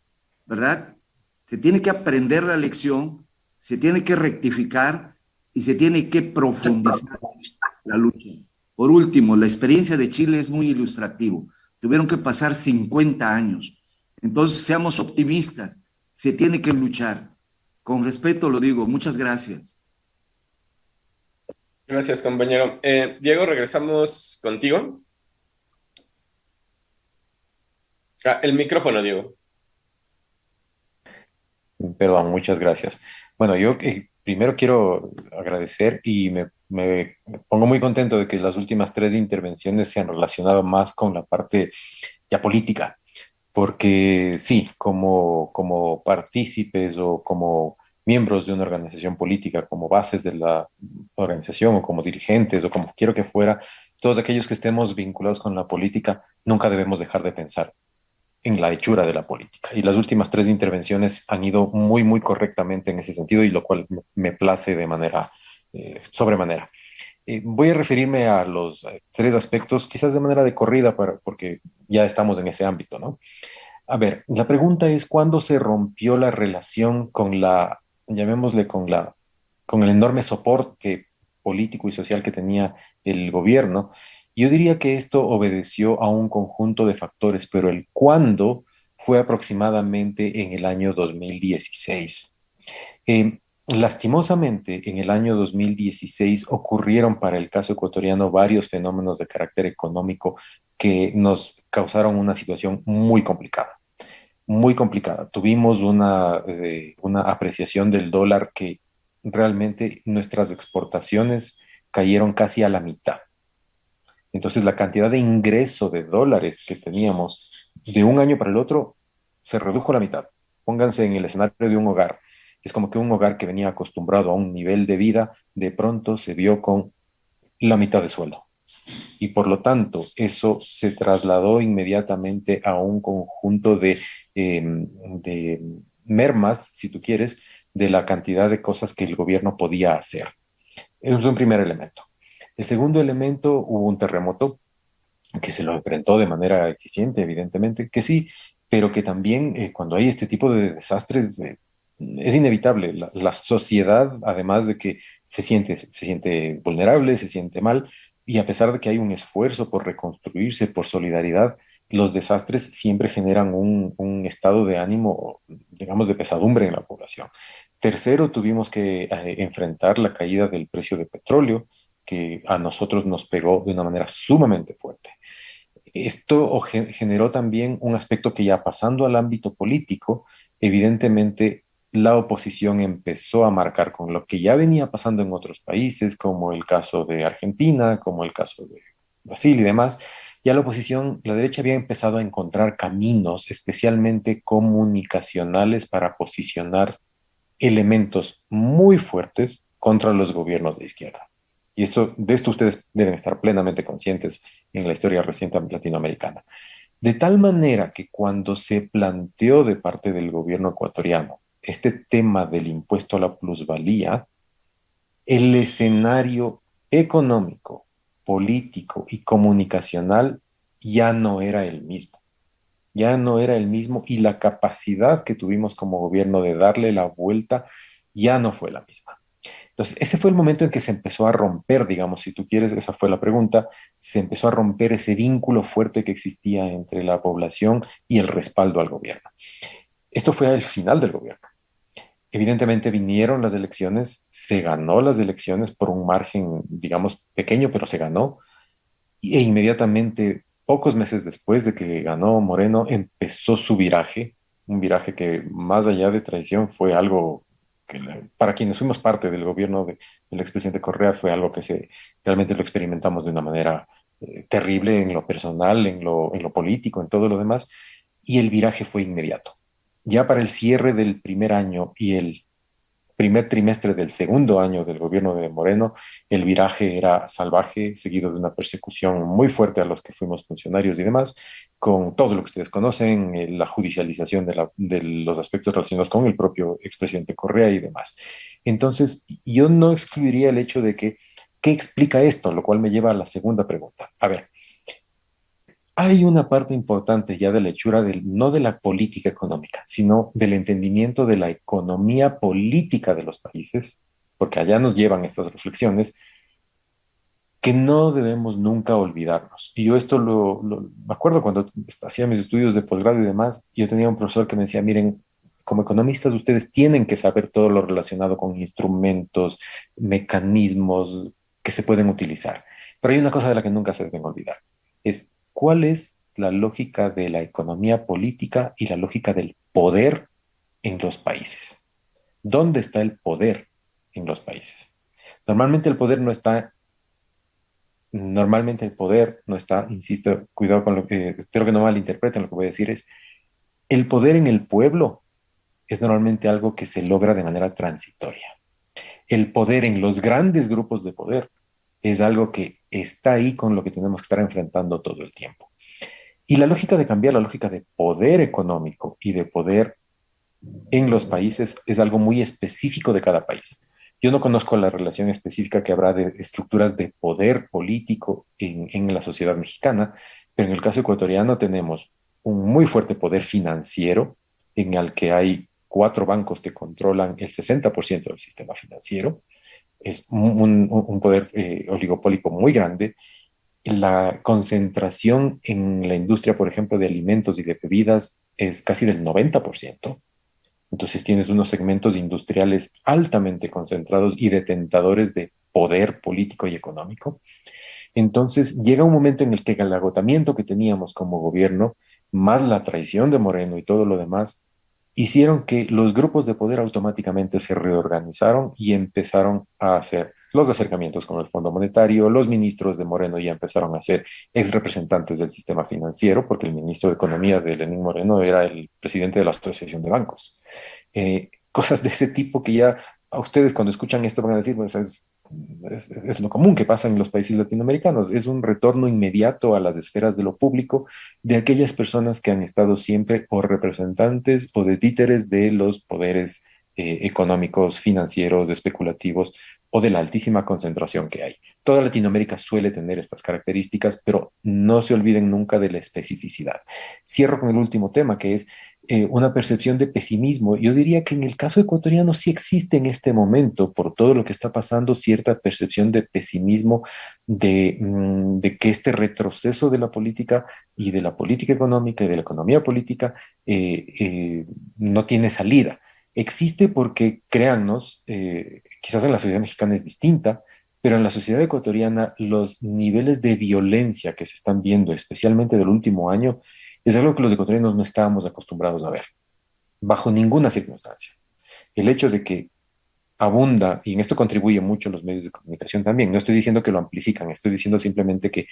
¿verdad? Se tiene que aprender la lección, se tiene que rectificar y se tiene que profundizar la lucha. Por último, la experiencia de Chile es muy ilustrativo. Tuvieron que pasar 50 años entonces, seamos optimistas, se tiene que luchar. Con respeto lo digo, muchas gracias. Gracias, compañero. Eh, Diego, regresamos contigo. Ah, el micrófono, Diego. Perdón, muchas gracias. Bueno, yo eh, primero quiero agradecer y me, me, pongo muy contento de que las últimas tres intervenciones se han relacionado más con la parte ya política, porque sí, como, como partícipes o como miembros de una organización política, como bases de la organización o como dirigentes o como quiero que fuera, todos aquellos que estemos vinculados con la política, nunca debemos dejar de pensar en la hechura de la política. Y las últimas tres intervenciones han ido muy, muy correctamente en ese sentido y lo cual me place de manera eh, sobremanera. Eh, voy a referirme a los eh, tres aspectos, quizás de manera de corrida, para, porque ya estamos en ese ámbito, ¿no? A ver, la pregunta es, ¿cuándo se rompió la relación con la, llamémosle, con la, con el enorme soporte político y social que tenía el gobierno? Yo diría que esto obedeció a un conjunto de factores, pero el cuándo fue aproximadamente en el año 2016. Eh, Lastimosamente, en el año 2016 ocurrieron para el caso ecuatoriano varios fenómenos de carácter económico que nos causaron una situación muy complicada. Muy complicada. Tuvimos una, eh, una apreciación del dólar que realmente nuestras exportaciones cayeron casi a la mitad. Entonces la cantidad de ingreso de dólares que teníamos de un año para el otro se redujo a la mitad. Pónganse en el escenario de un hogar. Es como que un hogar que venía acostumbrado a un nivel de vida, de pronto se vio con la mitad de sueldo. Y por lo tanto, eso se trasladó inmediatamente a un conjunto de, em, de mermas, si tú quieres, de la cantidad de cosas que el gobierno podía hacer. Es un primer elemento. El segundo elemento, hubo un terremoto que se lo enfrentó de manera eficiente, evidentemente, que sí, pero que también eh, cuando hay este tipo de desastres eh, es inevitable. La, sociedad, además de que se siente, se siente vulnerable, se siente mal, y a pesar de que hay un esfuerzo por reconstruirse, por solidaridad, los desastres siempre generan un, estado de ánimo, digamos, de pesadumbre en la población. Tercero, tuvimos que eh, enfrentar la caída del precio de petróleo, que a nosotros nos pegó de una manera sumamente fuerte. Esto generó también un aspecto que ya pasando al ámbito político, evidentemente la oposición empezó a marcar con lo que ya venía pasando en otros países, como el caso de Argentina, como el caso de Brasil y demás. Ya la oposición, la derecha había empezado a encontrar caminos, especialmente comunicacionales, para posicionar elementos muy fuertes contra los gobiernos de izquierda. Y eso, de esto ustedes deben estar plenamente conscientes en la historia reciente latinoamericana. De tal manera que cuando se planteó de parte del gobierno ecuatoriano este tema del impuesto a la plusvalía, el escenario económico, político y comunicacional ya no era el mismo. Ya no era el mismo y la capacidad que tuvimos como gobierno de darle la vuelta ya no fue la misma. Entonces, ese fue el momento en que se empezó a romper, digamos, si tú quieres, esa fue la pregunta, se empezó a romper ese vínculo fuerte que existía entre la población y el respaldo al gobierno. Esto fue al final del gobierno. Evidentemente vinieron las elecciones, se ganó las elecciones por un margen, digamos, pequeño, pero se ganó. E inmediatamente, pocos meses después de que ganó Moreno, empezó su viraje, un viraje que más allá de traición fue algo que para quienes fuimos parte del gobierno del expresidente Correa fue algo que se, realmente lo experimentamos de una manera eh, terrible en lo personal, en lo, en lo político, en todo lo demás, y el viraje fue inmediato ya para el cierre del primer año y el primer trimestre del segundo año del gobierno de Moreno, el viraje era salvaje, seguido de una persecución muy fuerte a los que fuimos funcionarios y demás, con todo lo que ustedes conocen, eh, la judicialización de, de los aspectos relacionados con el propio expresidente Correa y demás. Entonces, yo no excluiría el hecho de que, ¿qué explica esto? Lo cual me lleva a la segunda pregunta. A ver, hay una parte importante ya de la hechura del, no de la política económica, sino del entendimiento de la economía política de los países, porque allá nos llevan estas reflexiones, que no debemos nunca olvidarnos. Y yo esto lo, me acuerdo cuando hacía mis estudios de posgrado y demás, yo tenía un profesor que me decía, miren, como economistas ustedes tienen que saber todo lo relacionado con instrumentos, mecanismos que se pueden utilizar. Pero hay una cosa de la que nunca se deben olvidar, es cuál es la lógica de la economía política y la lógica del poder en los países. ¿Dónde está el poder en los países? Normalmente el poder no está, normalmente el poder no está, insisto, cuidado con lo que, espero que no malinterpreten lo que voy a decir, es el poder en el pueblo es normalmente algo que se logra de manera transitoria. El poder en los grandes grupos de poder es algo que está ahí con lo que tenemos que estar enfrentando todo el tiempo. Y la lógica de cambiar, la lógica de poder económico y de poder en los países es algo muy específico de cada país. Yo no conozco la relación específica que habrá de estructuras de poder político en, en la sociedad mexicana, pero en el caso ecuatoriano tenemos un muy fuerte poder financiero en el que hay cuatro bancos que controlan el 60% del sistema financiero es un, poder eh, oligopólico muy grande. La concentración en la industria, por ejemplo, de alimentos y de bebidas es casi del 90%. Entonces tienes unos segmentos industriales altamente concentrados y detentadores de poder político y económico. Entonces llega un momento en el que el agotamiento que teníamos como gobierno más la traición de Moreno y todo lo demás, hicieron que los grupos de poder automáticamente se reorganizaron y empezaron a hacer los acercamientos con el Fondo Monetario, los ministros de Moreno ya empezaron a ser ex representantes del sistema financiero, porque el ministro de Economía de Lenín Moreno era el presidente de la Asociación de Bancos. Eh, cosas de ese tipo que ya a ustedes cuando escuchan esto van a decir, pues es, es, lo común que pasa en los países latinoamericanos, es un retorno inmediato a las esferas de lo público de aquellas personas que han estado siempre o representantes o de títeres de los poderes eh, económicos, financieros, especulativos o de la altísima concentración que hay. Toda Latinoamérica suele tener estas características, pero no se olviden nunca de la especificidad. Cierro con el último tema, que es eh, una percepción de pesimismo. Yo diría que en el caso ecuatoriano sí existe en este momento, por todo lo que está pasando, cierta percepción de pesimismo, de, mm, que este retroceso de la política y de la política económica y de la economía política eh, eh, no tiene salida. Existe porque, créannos, quizás en la sociedad mexicana es distinta, pero en la sociedad ecuatoriana los niveles de violencia que se están viendo, especialmente del último año, es algo que los ecuatorianos no estábamos acostumbrados a ver, bajo ninguna circunstancia. El hecho de que abunda, y en esto contribuye mucho los medios de comunicación también, no estoy diciendo que lo amplifican, estoy diciendo simplemente que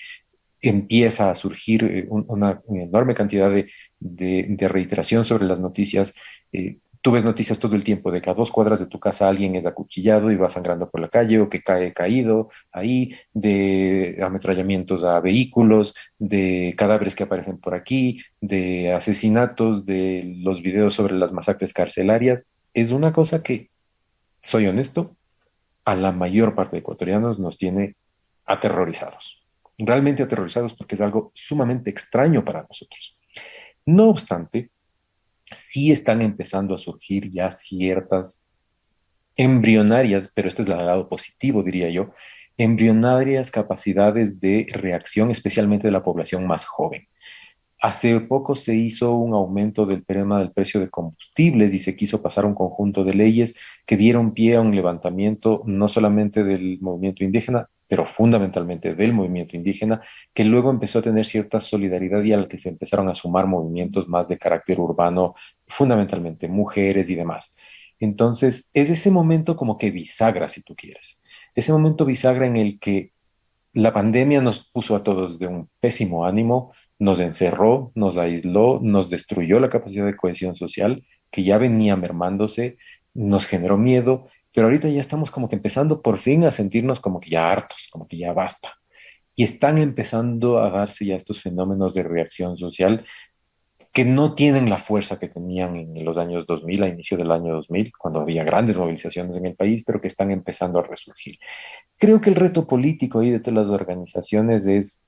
empieza a surgir eh, una, enorme cantidad de, reiteración sobre las noticias, eh, Tú ves noticias todo el tiempo de que a dos cuadras de tu casa alguien es acuchillado y va sangrando por la calle o que cae caído ahí, de ametrallamientos a vehículos, de cadáveres que aparecen por aquí, de asesinatos, de los videos sobre las masacres carcelarias. Es una cosa que, soy honesto, a la mayor parte de ecuatorianos nos tiene aterrorizados. Realmente aterrorizados porque es algo sumamente extraño para nosotros. No obstante, sí están empezando a surgir ya ciertas embrionarias, pero este es el lado positivo, diría yo, embrionarias capacidades de reacción, especialmente de la población más joven. Hace poco se hizo un aumento del tema del precio de combustibles y se quiso pasar un conjunto de leyes que dieron pie a un levantamiento no solamente del movimiento indígena, pero fundamentalmente del movimiento indígena, que luego empezó a tener cierta solidaridad y al que se empezaron a sumar movimientos más de carácter urbano, fundamentalmente mujeres y demás. Entonces, es ese momento como que bisagra, si tú quieres. Ese momento bisagra en el que la pandemia nos puso a todos de un pésimo ánimo, nos encerró, nos aisló, nos destruyó la capacidad de cohesión social, que ya venía mermándose, nos generó miedo pero ahorita ya estamos como que empezando por fin a sentirnos como que ya hartos, como que ya basta. Y están empezando a darse ya estos fenómenos de reacción social que no tienen la fuerza que tenían en los años 2000, a inicio del año 2000, cuando había grandes movilizaciones en el país, pero que están empezando a resurgir. Creo que el reto político ahí de todas las organizaciones es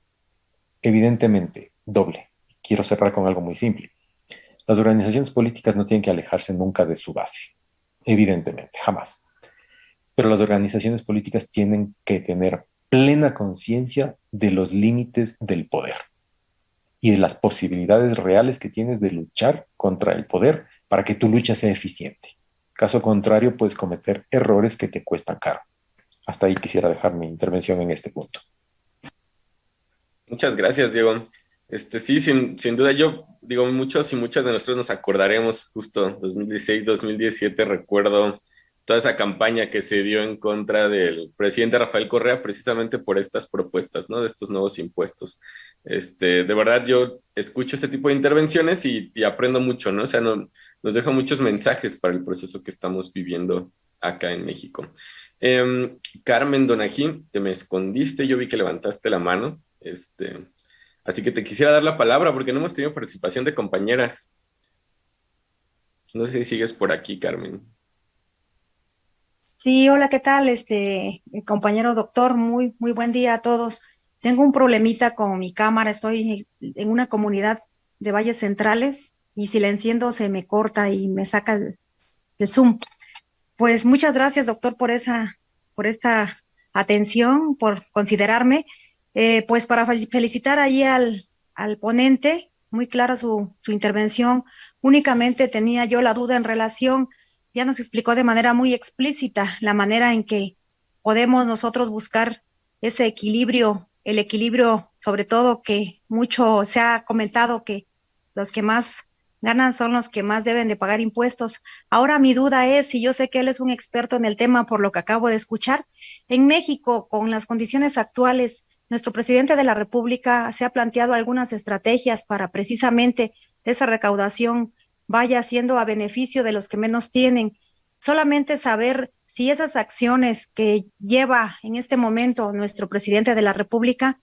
evidentemente doble. Quiero cerrar con algo muy simple. Las organizaciones políticas no tienen que alejarse nunca de su base, evidentemente, jamás pero las organizaciones políticas tienen que tener plena conciencia de los límites del poder y de las posibilidades reales que tienes de luchar contra el poder para que tu lucha sea eficiente. Caso contrario, puedes cometer errores que te cuestan caro. Hasta ahí quisiera dejar mi intervención en este punto. Muchas gracias, Diego. Este, sí, sin, sin duda, yo digo, muchos y muchas de nosotros nos acordaremos justo 2016, 2017, recuerdo toda esa campaña que se dio en contra del presidente Rafael Correa precisamente por estas propuestas, ¿no? De estos nuevos impuestos. Este, de verdad, yo escucho este tipo de intervenciones y, aprendo mucho, ¿no? O sea, no, nos deja muchos mensajes para el proceso que estamos viviendo acá en México. Em, Carmen Donajín, te me escondiste, yo vi que levantaste la mano, este, así que te quisiera dar la palabra porque no hemos tenido participación de compañeras. No sé si sigues por aquí, Carmen. Sí, hola, ¿qué tal? Este eh, compañero doctor, muy, muy buen día a todos. Tengo un problemita con mi cámara, estoy en una comunidad de valles centrales y si enciendo se me corta y me saca el, zoom. Pues muchas gracias, doctor, por esa, por esta atención, por considerarme. Eh, pues para felicitar ahí al, al ponente, muy clara su, su intervención. Únicamente tenía yo la duda en relación ya nos explicó de manera muy explícita la manera en que podemos nosotros buscar ese equilibrio, el equilibrio sobre todo que mucho se ha comentado que los que más ganan son los que más deben de pagar impuestos. Ahora mi duda es, si yo sé que él es un experto en el tema por lo que acabo de escuchar, en México, con las condiciones actuales, nuestro presidente de la República se ha planteado algunas estrategias para precisamente esa recaudación vaya siendo a beneficio de los que menos tienen. Solamente saber si esas acciones que lleva en este momento nuestro presidente de la República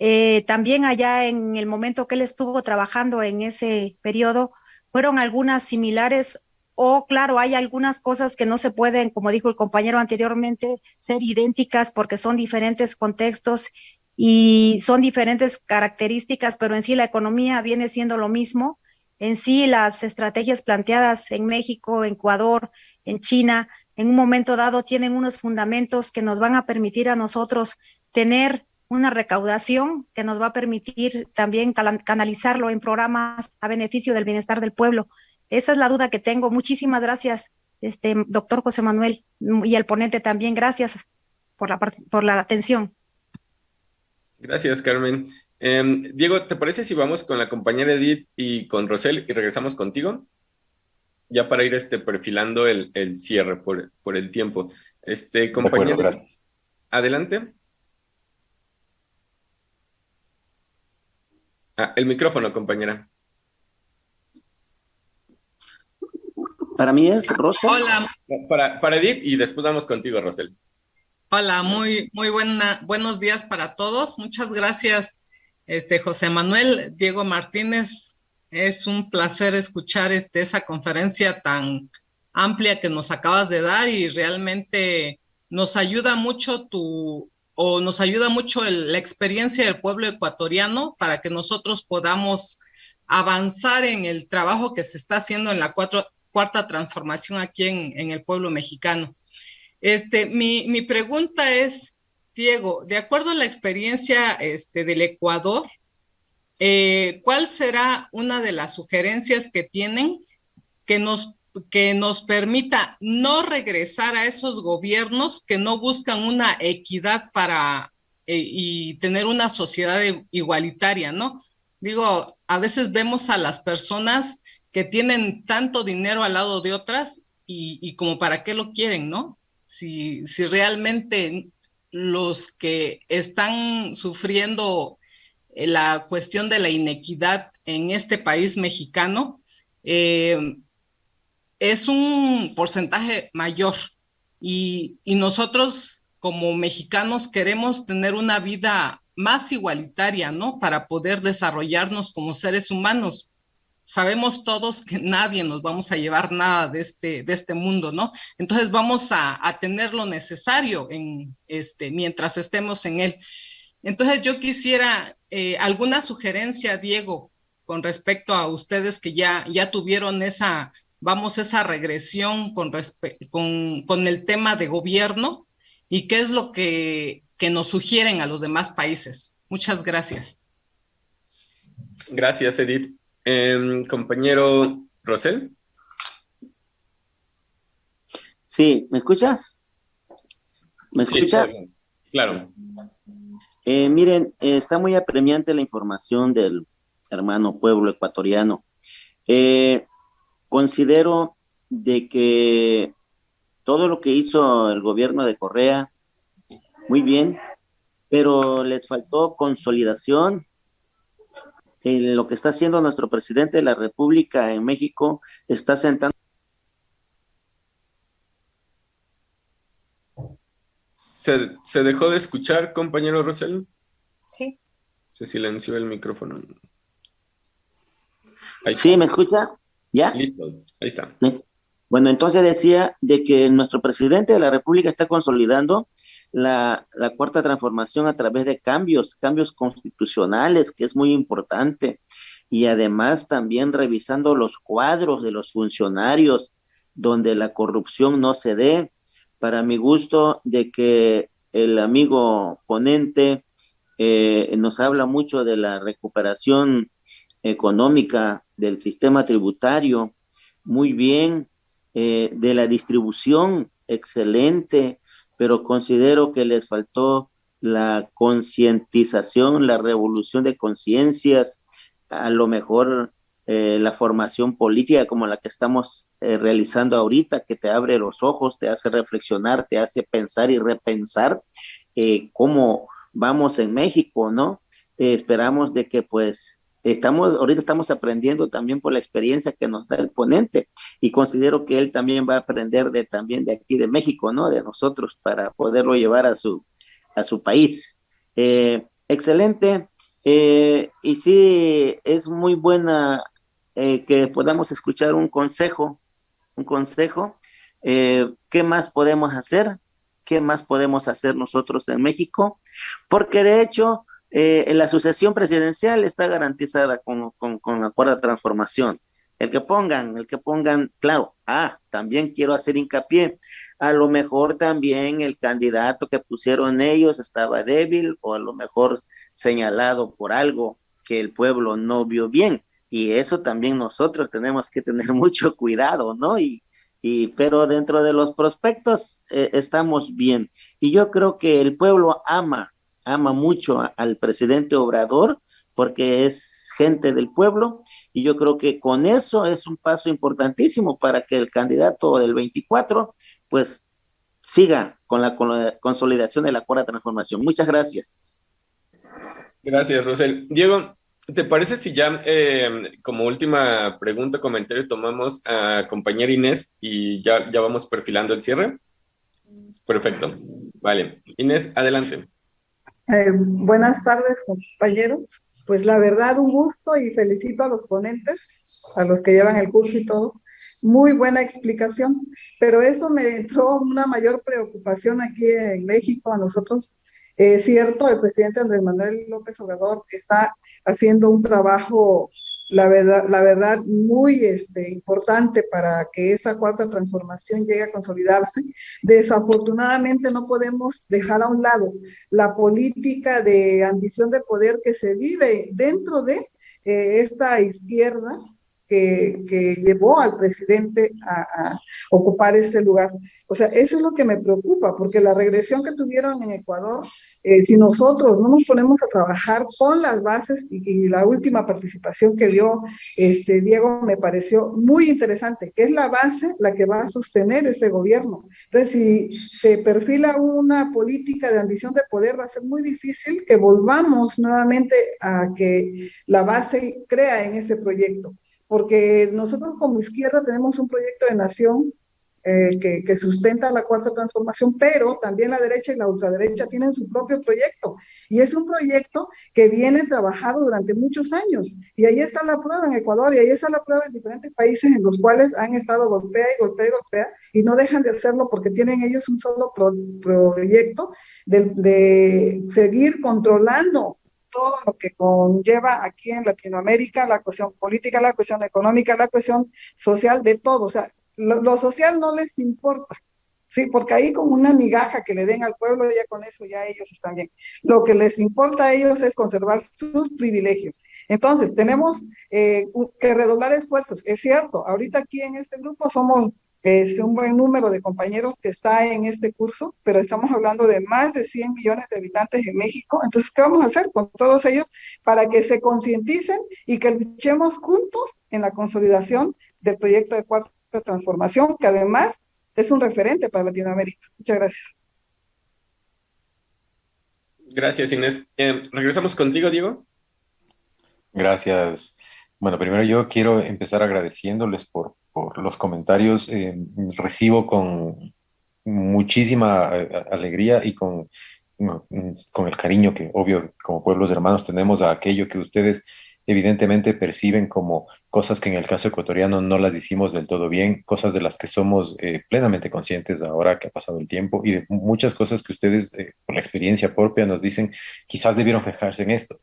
eh, también allá en el momento que él estuvo trabajando en ese periodo, fueron algunas similares o claro, hay algunas cosas que no se pueden, como dijo el compañero anteriormente, ser idénticas porque son diferentes contextos y son diferentes características, pero en sí la economía viene siendo lo mismo. En sí las estrategias planteadas en México, en Ecuador, en China, en un momento dado tienen unos fundamentos que nos van a permitir a nosotros tener una recaudación que nos va a permitir también canalizarlo en programas a beneficio del bienestar del pueblo. Esa es la duda que tengo. Muchísimas gracias, este doctor José Manuel y el ponente también. Gracias por la, por la atención. Gracias, Carmen. Em, Diego, ¿te parece si vamos con la compañera Edith y con Rosel y regresamos contigo? Ya para ir este, perfilando el, el cierre por, por el tiempo. Este, compañero, gracias. Adelante. Ah, el micrófono, compañera. Para mí es Rosel. Hola. Para, para Edith y después vamos contigo, Rosel. Hola, muy, muy buena, buenos días para todos. Muchas gracias, este, José Manuel, Diego Martínez. Es un placer escuchar este, esa conferencia tan amplia que nos acabas de dar y realmente nos ayuda mucho tu, o nos ayuda mucho la experiencia del pueblo ecuatoriano para que nosotros podamos avanzar en el trabajo que se está haciendo en la cuarta transformación aquí en, el pueblo mexicano. Este, mi, mi, pregunta es, Diego, de acuerdo a la experiencia este, del Ecuador, eh, ¿cuál será una de las sugerencias que tienen que nos que nos permita no regresar a esos gobiernos que no buscan una equidad para eh, y tener una sociedad igualitaria, ¿no? Digo, a veces vemos a las personas que tienen tanto dinero al lado de otras y, y como para qué lo quieren, ¿no? Si, si realmente los que están sufriendo la cuestión de la inequidad en este país mexicano, eh, es un porcentaje mayor y, nosotros como mexicanos queremos tener una vida más igualitaria, ¿no? Para poder desarrollarnos como seres humanos. Sabemos todos que nadie nos vamos a llevar nada de este, de este mundo, ¿no? Entonces vamos a, tener lo necesario en este, mientras estemos en él. Entonces yo quisiera eh, alguna sugerencia, Diego, con respecto a ustedes que ya, ya tuvieron esa vamos esa regresión con, con, con, el tema de gobierno y qué es lo que, que nos sugieren a los demás países. Muchas gracias. Gracias, Edith. Em, compañero Rosel. Sí, ¿me escuchas? ¿Me escuchas? Claro. Eh, miren, está muy apremiante la información del hermano pueblo ecuatoriano. Eh, Considero de que todo lo que hizo el gobierno de Correa, muy bien, pero les faltó consolidación. En lo que está haciendo nuestro presidente de la República en México está sentando. ¿Se, ¿Se, dejó de escuchar, compañero Rosel? Sí. Se silenció el micrófono. sí, ¿me escucha? ¿Ya? Listo, ahí está. Bueno, entonces decía de que nuestro presidente de la República está consolidando la, cuarta transformación a través de cambios, cambios constitucionales, que es muy importante, y además también revisando los cuadros de los funcionarios donde la corrupción no se dé. Para mi gusto, de que el amigo ponente eh, nos habla mucho de la recuperación económica del sistema tributario, muy bien, eh, de la distribución, excelente, pero considero que les faltó la concientización, la revolución de conciencias, a lo mejor eh, la formación política como la que estamos eh, realizando ahorita, que te abre los ojos, te hace reflexionar, te hace pensar y repensar cómo vamos en México, ¿no? esperamos de que pues estamos, ahorita estamos aprendiendo también por la experiencia que nos da el ponente y considero que él también va a aprender de también de aquí de México, ¿no? De nosotros para poderlo llevar a su, a su país. Eh, excelente. Eh, y sí, es muy buena eh, que podamos escuchar un consejo, un consejo. ¿Qué más podemos hacer? ¿Qué más podemos hacer nosotros en México? Porque de hecho, eh, la sucesión presidencial está garantizada con, con, la cuarta transformación. El que pongan, el que pongan, claro, ah, también quiero hacer hincapié, a lo mejor también el candidato que pusieron ellos estaba débil o a lo mejor señalado por algo que el pueblo no vio bien. Y eso también nosotros tenemos que tener mucho cuidado, ¿no? Y, y pero dentro de los prospectos eh, estamos bien. Y yo creo que el pueblo ama ama mucho al presidente Obrador porque es gente del pueblo y yo creo que con eso es un paso importantísimo para que el candidato del 24 pues siga con la, consolidación de la cuarta transformación. Muchas gracias. Gracias, Rosel. Diego, ¿te parece si ya eh, como última pregunta, comentario, tomamos a compañera Inés y ya, ya vamos perfilando el cierre? Perfecto. Vale. Inés, adelante. Eh, buenas tardes, compañeros. Pues la verdad, un gusto y felicito a los ponentes, a los que llevan el curso y todo. Muy buena explicación, pero eso me entró una mayor preocupación aquí en México, a nosotros. Es cierto, el presidente Andrés Manuel López Obrador está haciendo un trabajo la verdad, la verdad muy este, importante para que esa cuarta transformación llegue a consolidarse. Desafortunadamente no podemos dejar a un lado la política de ambición de poder que se vive dentro de eh, esta izquierda que, que, llevó al presidente a, a, ocupar este lugar. O sea, eso es lo que me preocupa, porque la regresión que tuvieron en Ecuador eh, si nosotros no nos ponemos a trabajar con las bases y, la última participación que dio este Diego me pareció muy interesante, que es la base la que va a sostener este gobierno. Entonces, si se perfila una política de ambición de poder, va a ser muy difícil que volvamos nuevamente a que la base crea en este proyecto porque nosotros como izquierda tenemos un proyecto de nación eh, que, sustenta la cuarta transformación, pero también la derecha y la ultraderecha tienen su propio proyecto. Y es un proyecto que viene trabajado durante muchos años. Y ahí está la prueba en Ecuador y ahí está la prueba en diferentes países en los cuales han estado golpea y golpea y golpea y no dejan de hacerlo porque tienen ellos un solo proyecto de, de seguir controlando todo lo que conlleva aquí en Latinoamérica, la cuestión política, la cuestión económica, la cuestión social, de todo. O sea, lo, social no les importa, sí, porque ahí con una migaja que le den al pueblo, ya con eso ya ellos están bien. Lo que les importa a ellos es conservar sus privilegios. Entonces, tenemos eh, que redoblar esfuerzos. Es cierto, ahorita aquí en este grupo somos es un buen número de compañeros que está en este curso, pero estamos hablando de más de 100 millones de habitantes en México. Entonces, ¿qué vamos a hacer con todos ellos para que se concienticen y que luchemos juntos en la consolidación del proyecto de cuarta transformación, que además es un referente para Latinoamérica. Muchas gracias. Gracias, Inés. Eh, regresamos contigo, Diego. Gracias. Bueno, primero yo quiero empezar agradeciéndoles por, los comentarios. Eh, recibo con muchísima eh, alegría y con, con el cariño que, obvio, como pueblos hermanos tenemos a aquello que ustedes evidentemente perciben como cosas que en el caso ecuatoriano no las hicimos del todo bien, cosas de las que somos eh, plenamente conscientes ahora que ha pasado el tiempo y de muchas cosas que ustedes, por la experiencia propia, nos dicen, quizás debieron fijarse en esto.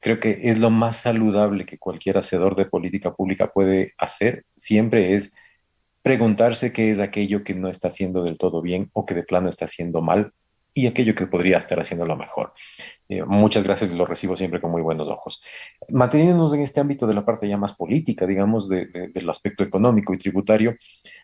Creo que es lo más saludable que cualquier hacedor de política pública puede hacer, siempre es preguntarse qué es aquello que no está haciendo del todo bien o que de plano está haciendo mal y aquello que podría estar haciendo lo mejor. Eh, muchas gracias, lo recibo siempre con muy buenos ojos. Manteniéndonos en este ámbito de la parte ya más política, digamos, del aspecto económico y tributario,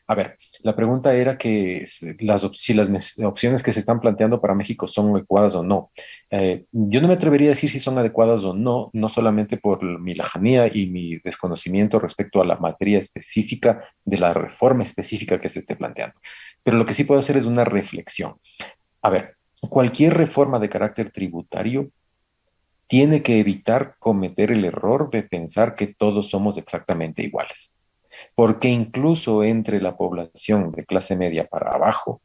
a ver, La pregunta era que las, si las opciones que se están planteando para México son adecuadas o no. Eh, yo no me atrevería a decir si son adecuadas o no, no solamente por mi lajanía y mi desconocimiento respecto a la materia específica de la reforma específica que se esté planteando. Pero lo que sí puedo hacer es una reflexión. A ver, cualquier reforma de carácter tributario tiene que evitar cometer el error de pensar que todos somos exactamente iguales porque incluso entre la población de clase media para abajo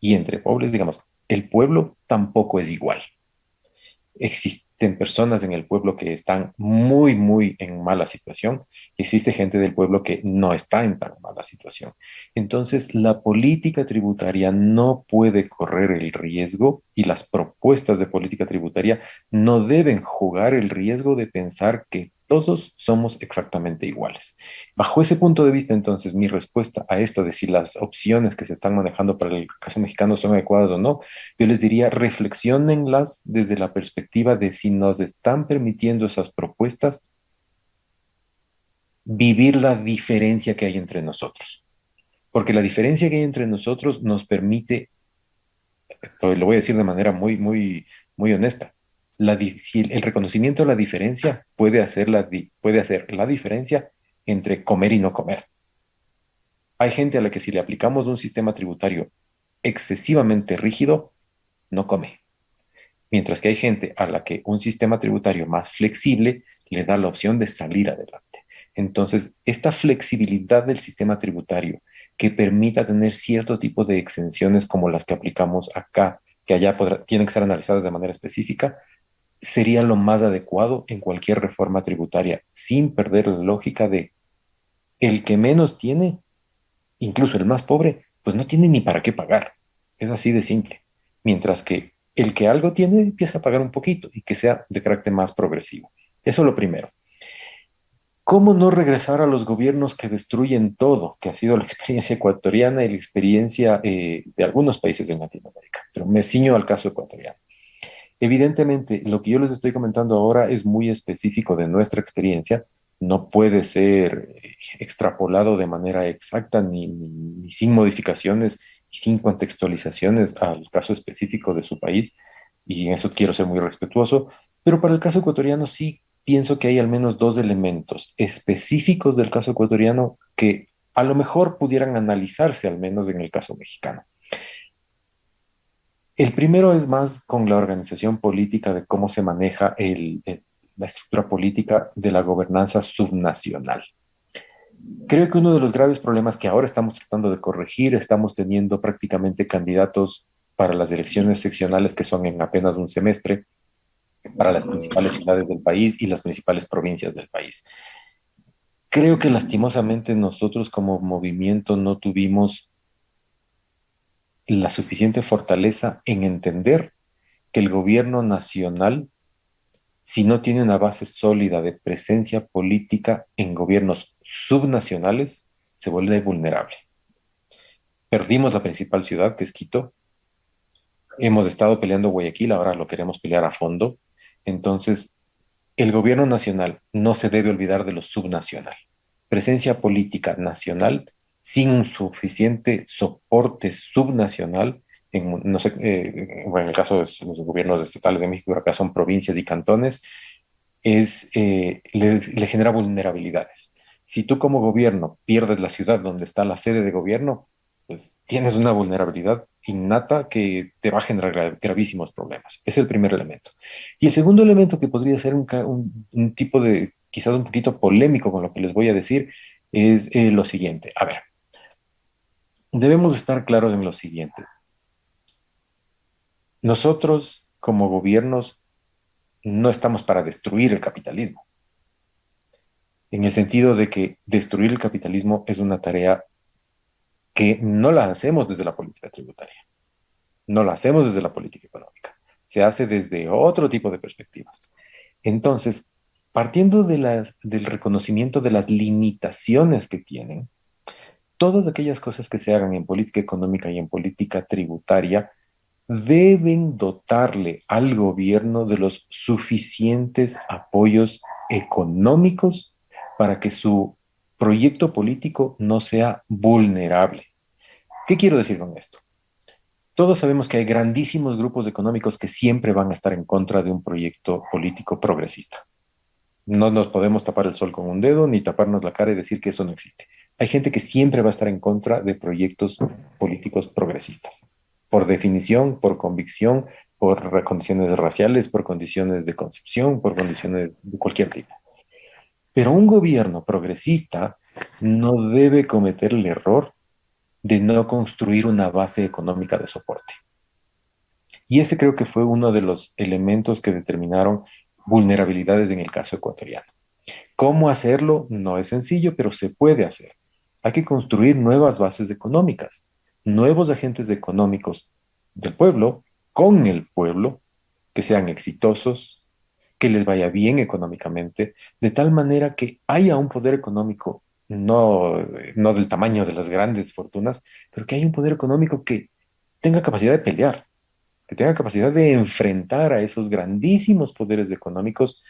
y entre pobres, digamos, el pueblo tampoco es igual. Existen personas en el pueblo que están muy, muy en mala situación. Existe gente del pueblo que no está en tan mala situación. Entonces, la política tributaria no puede correr el riesgo y las propuestas de política tributaria no deben jugar el riesgo de pensar que todos somos exactamente iguales. Bajo ese punto de vista, entonces, mi respuesta a esto de si las opciones que se están manejando para el caso mexicano son adecuadas o no, yo les diría, reflexionenlas desde la perspectiva de si nos están permitiendo esas propuestas vivir la diferencia que hay entre nosotros. Porque la diferencia que hay entre nosotros nos permite, lo voy a decir de manera muy, muy, muy honesta, la, si el reconocimiento de la diferencia puede hacer la, puede hacer la diferencia entre comer y no comer. Hay gente a la que si le aplicamos un sistema tributario excesivamente rígido, no come. Mientras que hay gente a la que un sistema tributario más flexible le da la opción de salir adelante. Entonces, esta flexibilidad del sistema tributario que permita tener cierto tipo de exenciones como las que aplicamos acá, que allá tienen que ser analizadas de manera específica, sería lo más adecuado en cualquier reforma tributaria, sin perder la lógica de el que menos tiene, incluso el más pobre, pues no tiene ni para qué pagar. Es así de simple. Mientras que el que algo tiene empieza a pagar un poquito y que sea de carácter más progresivo. Eso es lo primero. ¿Cómo no regresar a los gobiernos que destruyen todo, que ha sido la experiencia ecuatoriana y la experiencia eh, de algunos países de Latinoamérica? Pero me ciño al caso ecuatoriano. Evidentemente, lo que yo les estoy comentando ahora es muy específico de nuestra experiencia, no puede ser eh, extrapolado de manera exacta ni, ni, sin modificaciones y sin contextualizaciones al caso específico de su país, y en eso quiero ser muy respetuoso, pero para el caso ecuatoriano sí pienso que hay al menos dos elementos específicos del caso ecuatoriano que a lo mejor pudieran analizarse al menos en el caso mexicano. El primero es más con la organización política de cómo se maneja la estructura política de la gobernanza subnacional. Creo que uno de los graves problemas que ahora estamos tratando de corregir, estamos teniendo prácticamente candidatos para las elecciones seccionales que son en apenas un semestre, para las principales ciudades del país y las principales provincias del país. Creo que lastimosamente nosotros como movimiento no tuvimos la suficiente fortaleza en entender que el gobierno nacional, si no tiene una base sólida de presencia política en gobiernos subnacionales, se vuelve vulnerable. Perdimos la principal ciudad, que es Quito. Hemos estado peleando Guayaquil, ahora lo queremos pelear a fondo. Entonces, el gobierno nacional no se debe olvidar de lo subnacional. Presencia política nacional sin un suficiente soporte subnacional, en, sé, eh, en el caso de los gobiernos estatales de México, acá son provincias y cantones, es, eh, le, genera vulnerabilidades. Si tú como gobierno pierdes la ciudad donde está la sede de gobierno, pues tienes una vulnerabilidad innata que te va a generar gravísimos problemas. Es el primer elemento. Y el segundo elemento que podría ser un, un, tipo de, quizás un poquito polémico con lo que les voy a decir, es eh, lo siguiente. A ver, debemos estar claros en lo siguiente. Nosotros, como gobiernos, no estamos para destruir el capitalismo. En el sentido de que destruir el capitalismo es una tarea que no la hacemos desde la política tributaria. No la hacemos desde la política económica. Se hace desde otro tipo de perspectivas. Entonces, partiendo de del reconocimiento de las limitaciones que tienen, todas aquellas cosas que se hagan en política económica y en política tributaria deben dotarle al gobierno de los suficientes apoyos económicos para que su proyecto político no sea vulnerable. ¿Qué quiero decir con esto? Todos sabemos que hay grandísimos grupos económicos que siempre van a estar en contra de un proyecto político progresista. No nos podemos tapar el sol con un dedo ni taparnos la cara y decir que eso no existe. Hay gente que siempre va a estar en contra de proyectos políticos progresistas. Por definición, por convicción, por condiciones raciales, por condiciones de concepción, por condiciones de cualquier tipo. Pero un gobierno progresista no debe cometer el error de no construir una base económica de soporte. Y ese creo que fue uno de los elementos que determinaron vulnerabilidades en el caso ecuatoriano. ¿Cómo hacerlo? No es sencillo, pero se puede hacer. Hay que construir nuevas bases económicas, nuevos agentes económicos del pueblo, con el pueblo, que sean exitosos, que les vaya bien económicamente, de tal manera que haya un poder económico, no, no del tamaño de las grandes fortunas, pero que haya un poder económico que tenga capacidad de pelear, que tenga capacidad de enfrentar a esos grandísimos poderes económicos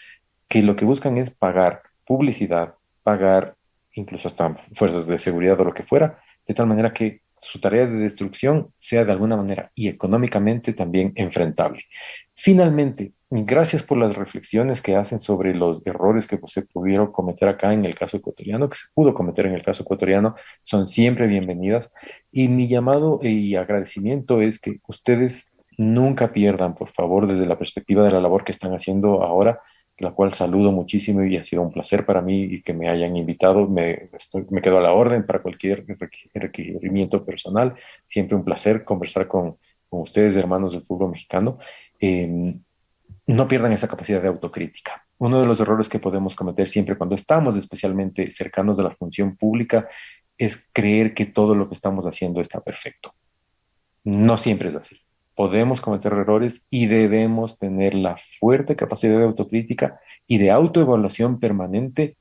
que lo que buscan es pagar publicidad, pagar incluso hasta fuerzas de seguridad o lo que fuera, de tal manera que su tarea de destrucción sea de alguna manera y económicamente también enfrentable. Finalmente, gracias por las reflexiones que hacen sobre los errores que se pudieron cometer acá en el caso ecuatoriano, que se pudo cometer en el caso ecuatoriano, son siempre bienvenidas. Y mi llamado y agradecimiento es que ustedes nunca pierdan, por favor, desde la perspectiva de la labor que están haciendo ahora, la cual saludo muchísimo y ha sido un placer para mí que me hayan invitado. Me, quedo a la orden para cualquier requerimiento personal. Siempre un placer conversar con, con ustedes, hermanos del fútbol mexicano. Em, no pierdan esa capacidad de autocrítica. Uno de los errores que podemos cometer siempre cuando estamos especialmente cercanos de la función pública es creer que todo lo que estamos haciendo está perfecto. No siempre es así podemos cometer errores y debemos tener la fuerte capacidad de autocrítica y de autoevaluación permanente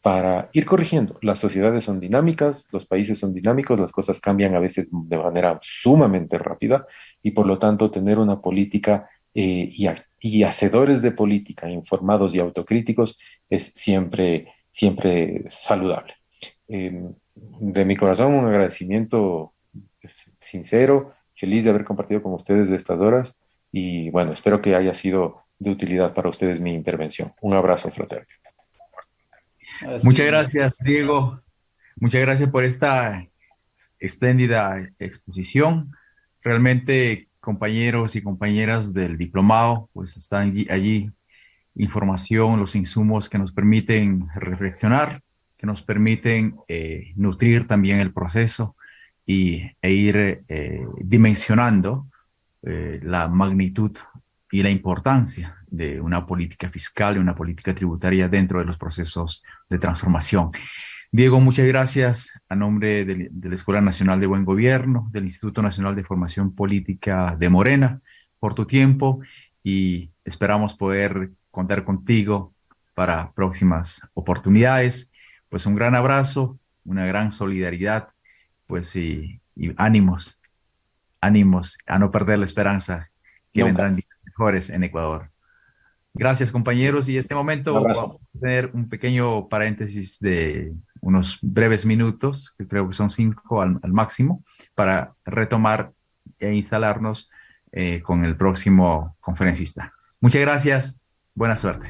para ir corrigiendo. Las sociedades son dinámicas, los países son dinámicos, las cosas cambian a veces de manera sumamente rápida y por lo tanto tener una política eh, y, hacedores de política informados y autocríticos es siempre, siempre saludable. Em, de mi corazón un agradecimiento sincero Feliz de haber compartido con ustedes de estas horas y bueno, espero que haya sido de utilidad para ustedes mi intervención. Un abrazo fraterno. Muchas gracias, Diego. Muchas gracias por esta espléndida exposición. Realmente, compañeros y compañeras del diplomado, pues están allí, información, los insumos que nos permiten reflexionar, que nos permiten eh, nutrir también el proceso y, e ir eh, dimensionando eh, la magnitud y la importancia de una política fiscal y una política tributaria dentro de los procesos de transformación. Diego, muchas gracias a nombre de, de, la Escuela Nacional de Buen Gobierno, del Instituto Nacional de Formación Política de Morena, por tu tiempo y esperamos poder contar contigo para próximas oportunidades. Pues un gran abrazo, una gran solidaridad pues sí, y ánimos, ánimos a no perder la esperanza que vendrán días mejores en Ecuador. Gracias compañeros y en este momento vamos a tener un pequeño paréntesis de unos breves minutos, que creo que son cinco al, máximo, para retomar e instalarnos eh, con el próximo conferencista. Muchas gracias, buena suerte.